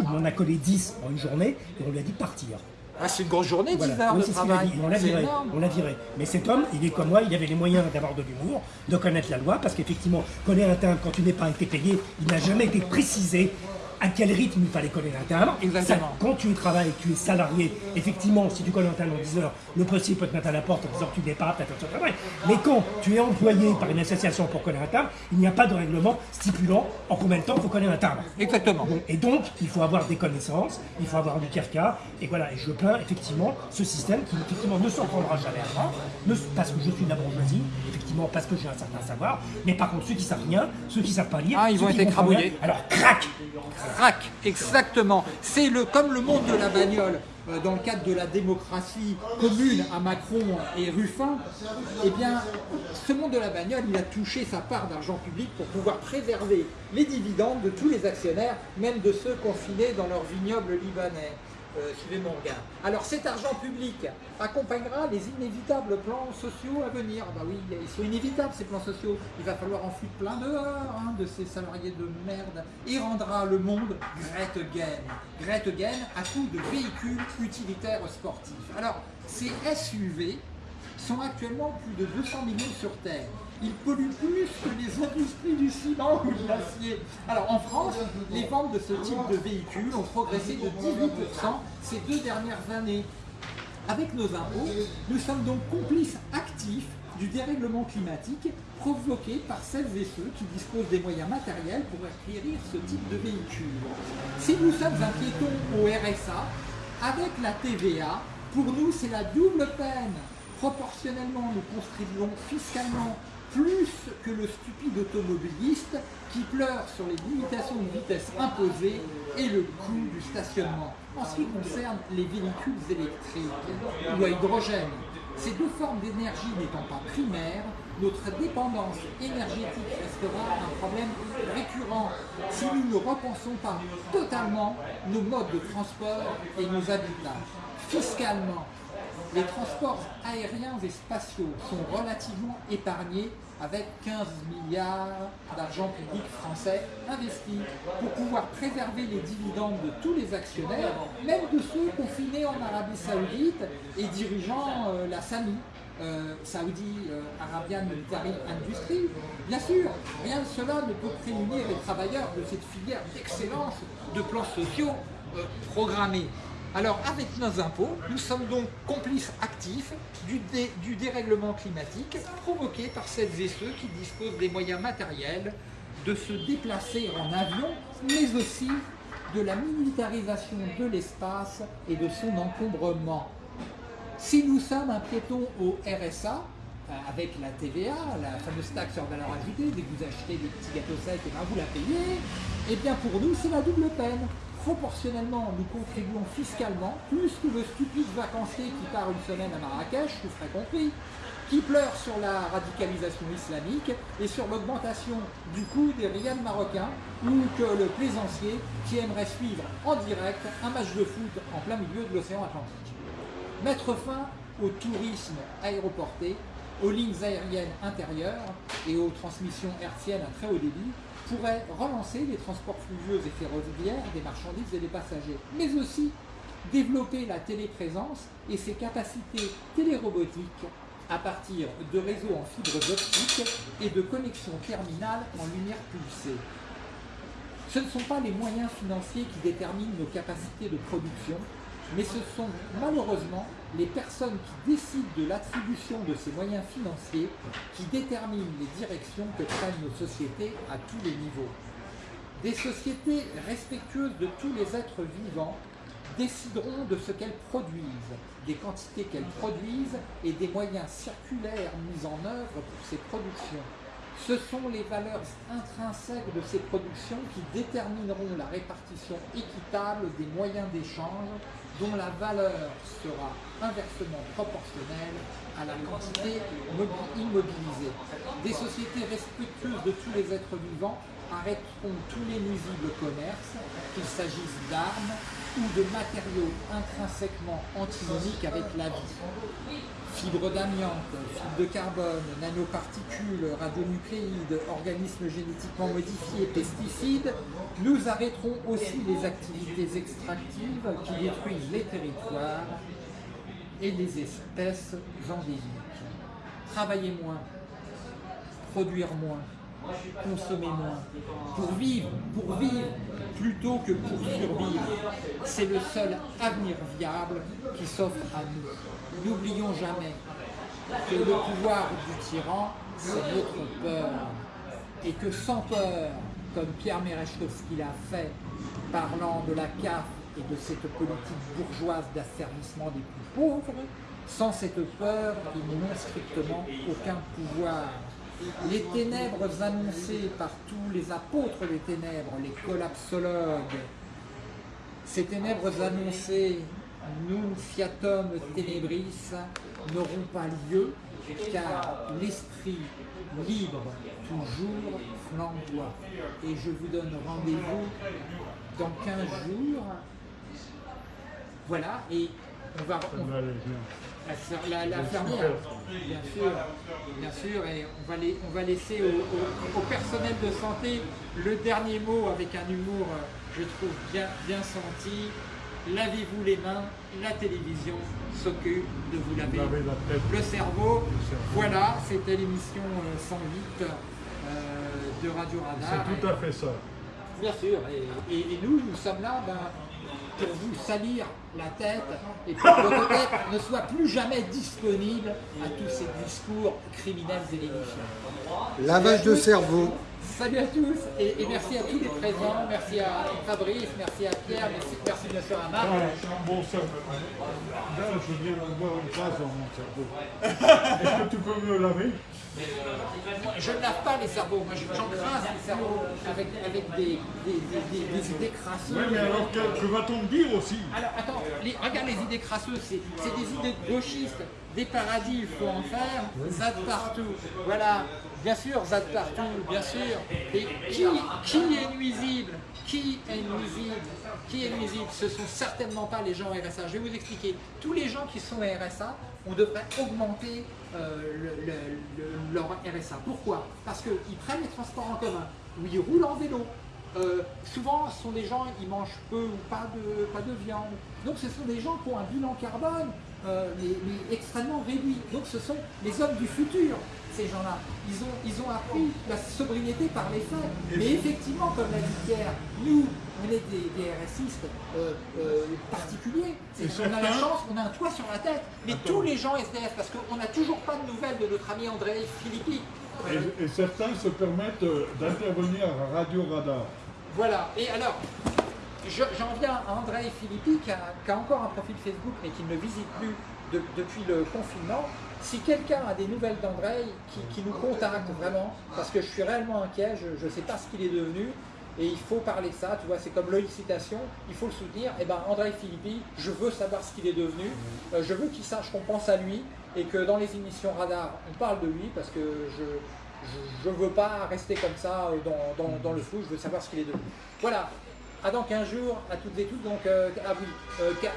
il en a collé 10 en une journée et on lui a dit partir. Ah, c'est une grosse journée, 10 Voilà. heures Oui, de c'est ce qu'il a travail. dit. On l'a viré. énorme. On l'a viré. Mais cet homme, il est comme moi, il avait les moyens d'avoir de l'humour, de connaître la loi, parce qu'effectivement, coller un timbre quand tu n'es pas été payé, il n'a jamais été précisé à quel rythme il fallait coller un timbre. Exactement. Ça, quand tu travailles, tu es salarié, effectivement, si tu colles un timbre en 10 heures, le postier peut te mettre à la porte en disant que tu n'es pas apte à faire ce travail. Mais quand tu es employé par une association pour coller un timbre, il n'y a pas de règlement stipulant en combien de temps il faut coller un timbre. Exactement. Et donc, il faut avoir des connaissances, il faut avoir du carca, et voilà, et je plains effectivement ce système qui effectivement ne s'en prendra jamais à moi, parce que je suis de la bourgeoisie, effectivement parce que j'ai un certain savoir, mais par contre ceux qui savent rien, ceux qui savent pas lire, Ah, ils ceux vont qui être écrabouillés. alors crac Crac, exactement. C'est le comme le monde de la bagnole euh, dans le cadre de la démocratie commune à Macron et Ruffin. Eh bien, ce monde de la bagnole, il a touché sa part d'argent public pour pouvoir préserver les dividendes de tous les actionnaires, même de ceux confinés dans leur vignoble libanais. Euh, suivez mon regard. Alors cet argent public accompagnera les inévitables plans sociaux à venir. Ah Bah oui, ils sont inévitables ces plans sociaux. Il va falloir en foutre plein dehors hein, de ces salariés de merde et rendra le monde Grete Gain. Grete Gain à coup de véhicules utilitaires sportifs. Alors ces SUV sont actuellement plus de 200 millions sur Terre. Ils polluent plus que les industries du ciment ou de l'acier. Alors en France, les ventes de ce type de véhicules ont progressé de 18% ces deux dernières années. Avec nos impôts, nous sommes donc complices actifs du dérèglement climatique provoqué par celles et ceux qui disposent des moyens matériels pour acquérir ce type de véhicule. Si nous sommes un piéton au RSA, avec la TVA, pour nous c'est la double peine. Proportionnellement, nous contribuons fiscalement plus que le stupide automobiliste qui pleure sur les limitations de vitesse imposées et le coût du stationnement. En ce qui concerne les véhicules électriques ou à hydrogène, ces deux formes d'énergie n'étant pas primaires, notre dépendance énergétique restera un problème récurrent si nous ne repensons pas totalement nos modes de transport et nos habitats. Fiscalement, les transports aériens et spatiaux sont relativement épargnés avec 15 milliards d'argent public français investis pour pouvoir préserver les dividendes de tous les actionnaires, même de ceux confinés en Arabie Saoudite et dirigeant euh, la SAMI. euh, Saudi euh, Arabian Military Industry. Bien sûr, rien de cela ne peut prémunir les travailleurs de cette filière d'excellence de plans sociaux programmés. Alors, avec nos impôts, nous sommes donc complices actifs du, dé- du dérèglement climatique provoqué par celles et ceux qui disposent des moyens matériels de se déplacer en avion, mais aussi de la militarisation de l'espace et de son encombrement. Si nous sommes un piéton au RSA, euh, avec la TVA, la fameuse taxe sur valeur ajoutée, dès que vous achetez des petits gâteaux secs, et ben vous la payez, et bien pour nous c'est la double peine. Proportionnellement, nous contribuons fiscalement, plus que le stupide vacancier qui part une semaine à Marrakech, vous ferez compris, qui pleure sur la radicalisation islamique et sur l'augmentation du coût des rials marocains, ou que le plaisancier qui aimerait suivre en direct un match de foot en plein milieu de l'océan Atlantique. Mettre fin au tourisme aéroporté aux lignes aériennes intérieures et aux transmissions hertziennes à très haut débit pourrait relancer les transports fluvieux et ferroviaires des marchandises et des passagers, mais aussi développer la téléprésence et ses capacités télérobotiques à partir de réseaux en fibres optiques et de connexions terminales en lumière pulsée. Ce ne sont pas les moyens financiers qui déterminent nos capacités de production, mais ce sont malheureusement les personnes qui décident de l'attribution de ces moyens financiers qui déterminent les directions que prennent nos sociétés à tous les niveaux. Des sociétés respectueuses de tous les êtres vivants décideront de ce qu'elles produisent, des quantités qu'elles produisent et des moyens circulaires mis en œuvre pour ces productions. Ce sont les valeurs intrinsèques de ces productions qui détermineront la répartition équitable des moyens d'échange dont la valeur sera inversement proportionnelle à la quantité immobilisée. Des sociétés respectueuses de tous les êtres vivants arrêteront tous les nuisibles commerces, qu'il s'agisse d'armes ou de matériaux intrinsèquement antinomiques avec la vie. Fibres d'amiante, fibres de carbone, nanoparticules, radionucléides, organismes génétiquement modifiés, pesticides, nous arrêterons aussi les activités extractives qui détruisent les territoires et les espèces endémiques. Travailler moins, produire moins, consommer moins, pour vivre, pour vivre plutôt que pour survivre. C'est le seul avenir viable qui s'offre à nous. N'oublions jamais que le pouvoir du tyran, c'est notre peur. Et que sans peur, comme Pierre Merechkowski l'a fait, parlant de la CAF et de cette politique bourgeoise d'asservissement des plus pauvres, sans cette peur, ils n'ont strictement aucun pouvoir. Les ténèbres annoncées par tous les apôtres des ténèbres, les collapsologues, ces ténèbres annoncées, nous fiatum ténébris, n'auront pas lieu, car l'esprit libre toujours flamboie. Et je vous donne rendez-vous dans 15 jours. Voilà, et on va... La, la, fermière, bien sûr, bien sûr, et on va, les, on va laisser au, personnel de santé le dernier mot avec un humour, je trouve, bien, bien senti. Lavez-vous les mains, la télévision s'occupe de vous laver le cerveau. Voilà, c'était l'émission 108 euh, euh, de Radio Radar. C'est tout à fait ça. Bien sûr, et, nous, nous sommes là ben, pour vous salir la tête et pour que votre tête ne soit plus jamais disponible à tous ces discours criminels et légifiants. Lavage de cerveau. Salut à tous et, merci à tous les présents, merci à Fabrice, merci à Pierre, merci, merci bien sûr à Marc. un bon cerveau. Là, je viens d'avoir une trace dans mon cerveau. Est-ce que tu peux me laver? Je ne lave pas les cerveaux, moi j'encrasse les cerveaux avec, avec des, des, des, des, idées crasseuses. Oui, mais alors que, va-t-on dire aussi? Alors attends, regarde les idées crasseuses, c'est des idées gauchistes, des paradis, il faut en faire, ça partout. Voilà, bien sûr, ZAD partout, bien sûr. Et qui, qui est nuisible? Qui est nuisible? Qui est nuisible? Ce ne sont certainement pas les gens RSA. Je vais vous expliquer. Tous les gens qui sont RSA, on devrait augmenter euh, leur RSA. Pourquoi? Parce qu'ils prennent les transports en commun, ou ils roulent en vélo. Euh, souvent, ce sont des gens, qui mangent peu ou pas de, pas de viande. Donc ce sont des gens qui ont un bilan carbone euh, extrêmement réduit. Donc ce sont les hommes du futur, ces gens-là. Ils ont, ils ont appris la sobriété par les faits. Mais effectivement, comme l'a dit Pierre, nous, on est des, des RSistes euh, euh, particuliers. On a la chance, on a un toit sur la tête. Mais tous les gens SDF, parce qu'on n'a toujours pas de nouvelles de notre ami André Philippi. Et, certains se permettent d'intervenir à Radio Radar. Voilà. Et alors, j'en viens à André Philippi qui a, encore un profil Facebook mais qui ne visite plus depuis le confinement si quelqu'un a des nouvelles d'André, qui, nous contacte vraiment, parce que je suis réellement inquiet, je ne sais pas ce qu'il est devenu, et il faut parler de ça, tu vois, c'est comme Loïc Citation, il faut le soutenir. Et eh ben André Philippi, je veux savoir ce qu'il est devenu, euh, je veux qu'il sache qu'on pense à lui, et que dans les émissions radar, on parle de lui, parce que je ne veux pas rester comme ça euh, dans, dans, dans le flou, je veux savoir ce qu'il est devenu. Voilà, ah dans 15 jours à toutes et tous, donc euh, ah oui,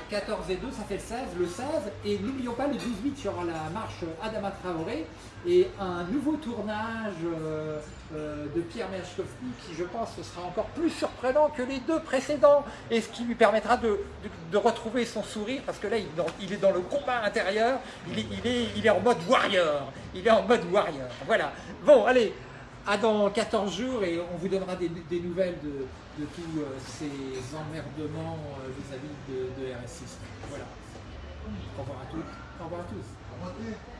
14 euh, et 2, ça fait le 16, le 16, et n'oublions pas le 18 sur la marche Adama Traoré, et un nouveau tournage euh, de Pierre Merchkovski qui je pense sera encore plus surprenant que les deux précédents, et ce qui lui permettra de, retrouver son sourire, parce que là il, est dans le combat intérieur, il est en mode warrior, il est en mode warrior, voilà. Bon, allez, à dans 14 jours et on vous donnera des, nouvelles de, tous euh, ces emmerdements euh, vis-à-vis de, de RS6. Voilà. Au revoir à toutes. Au revoir à tous.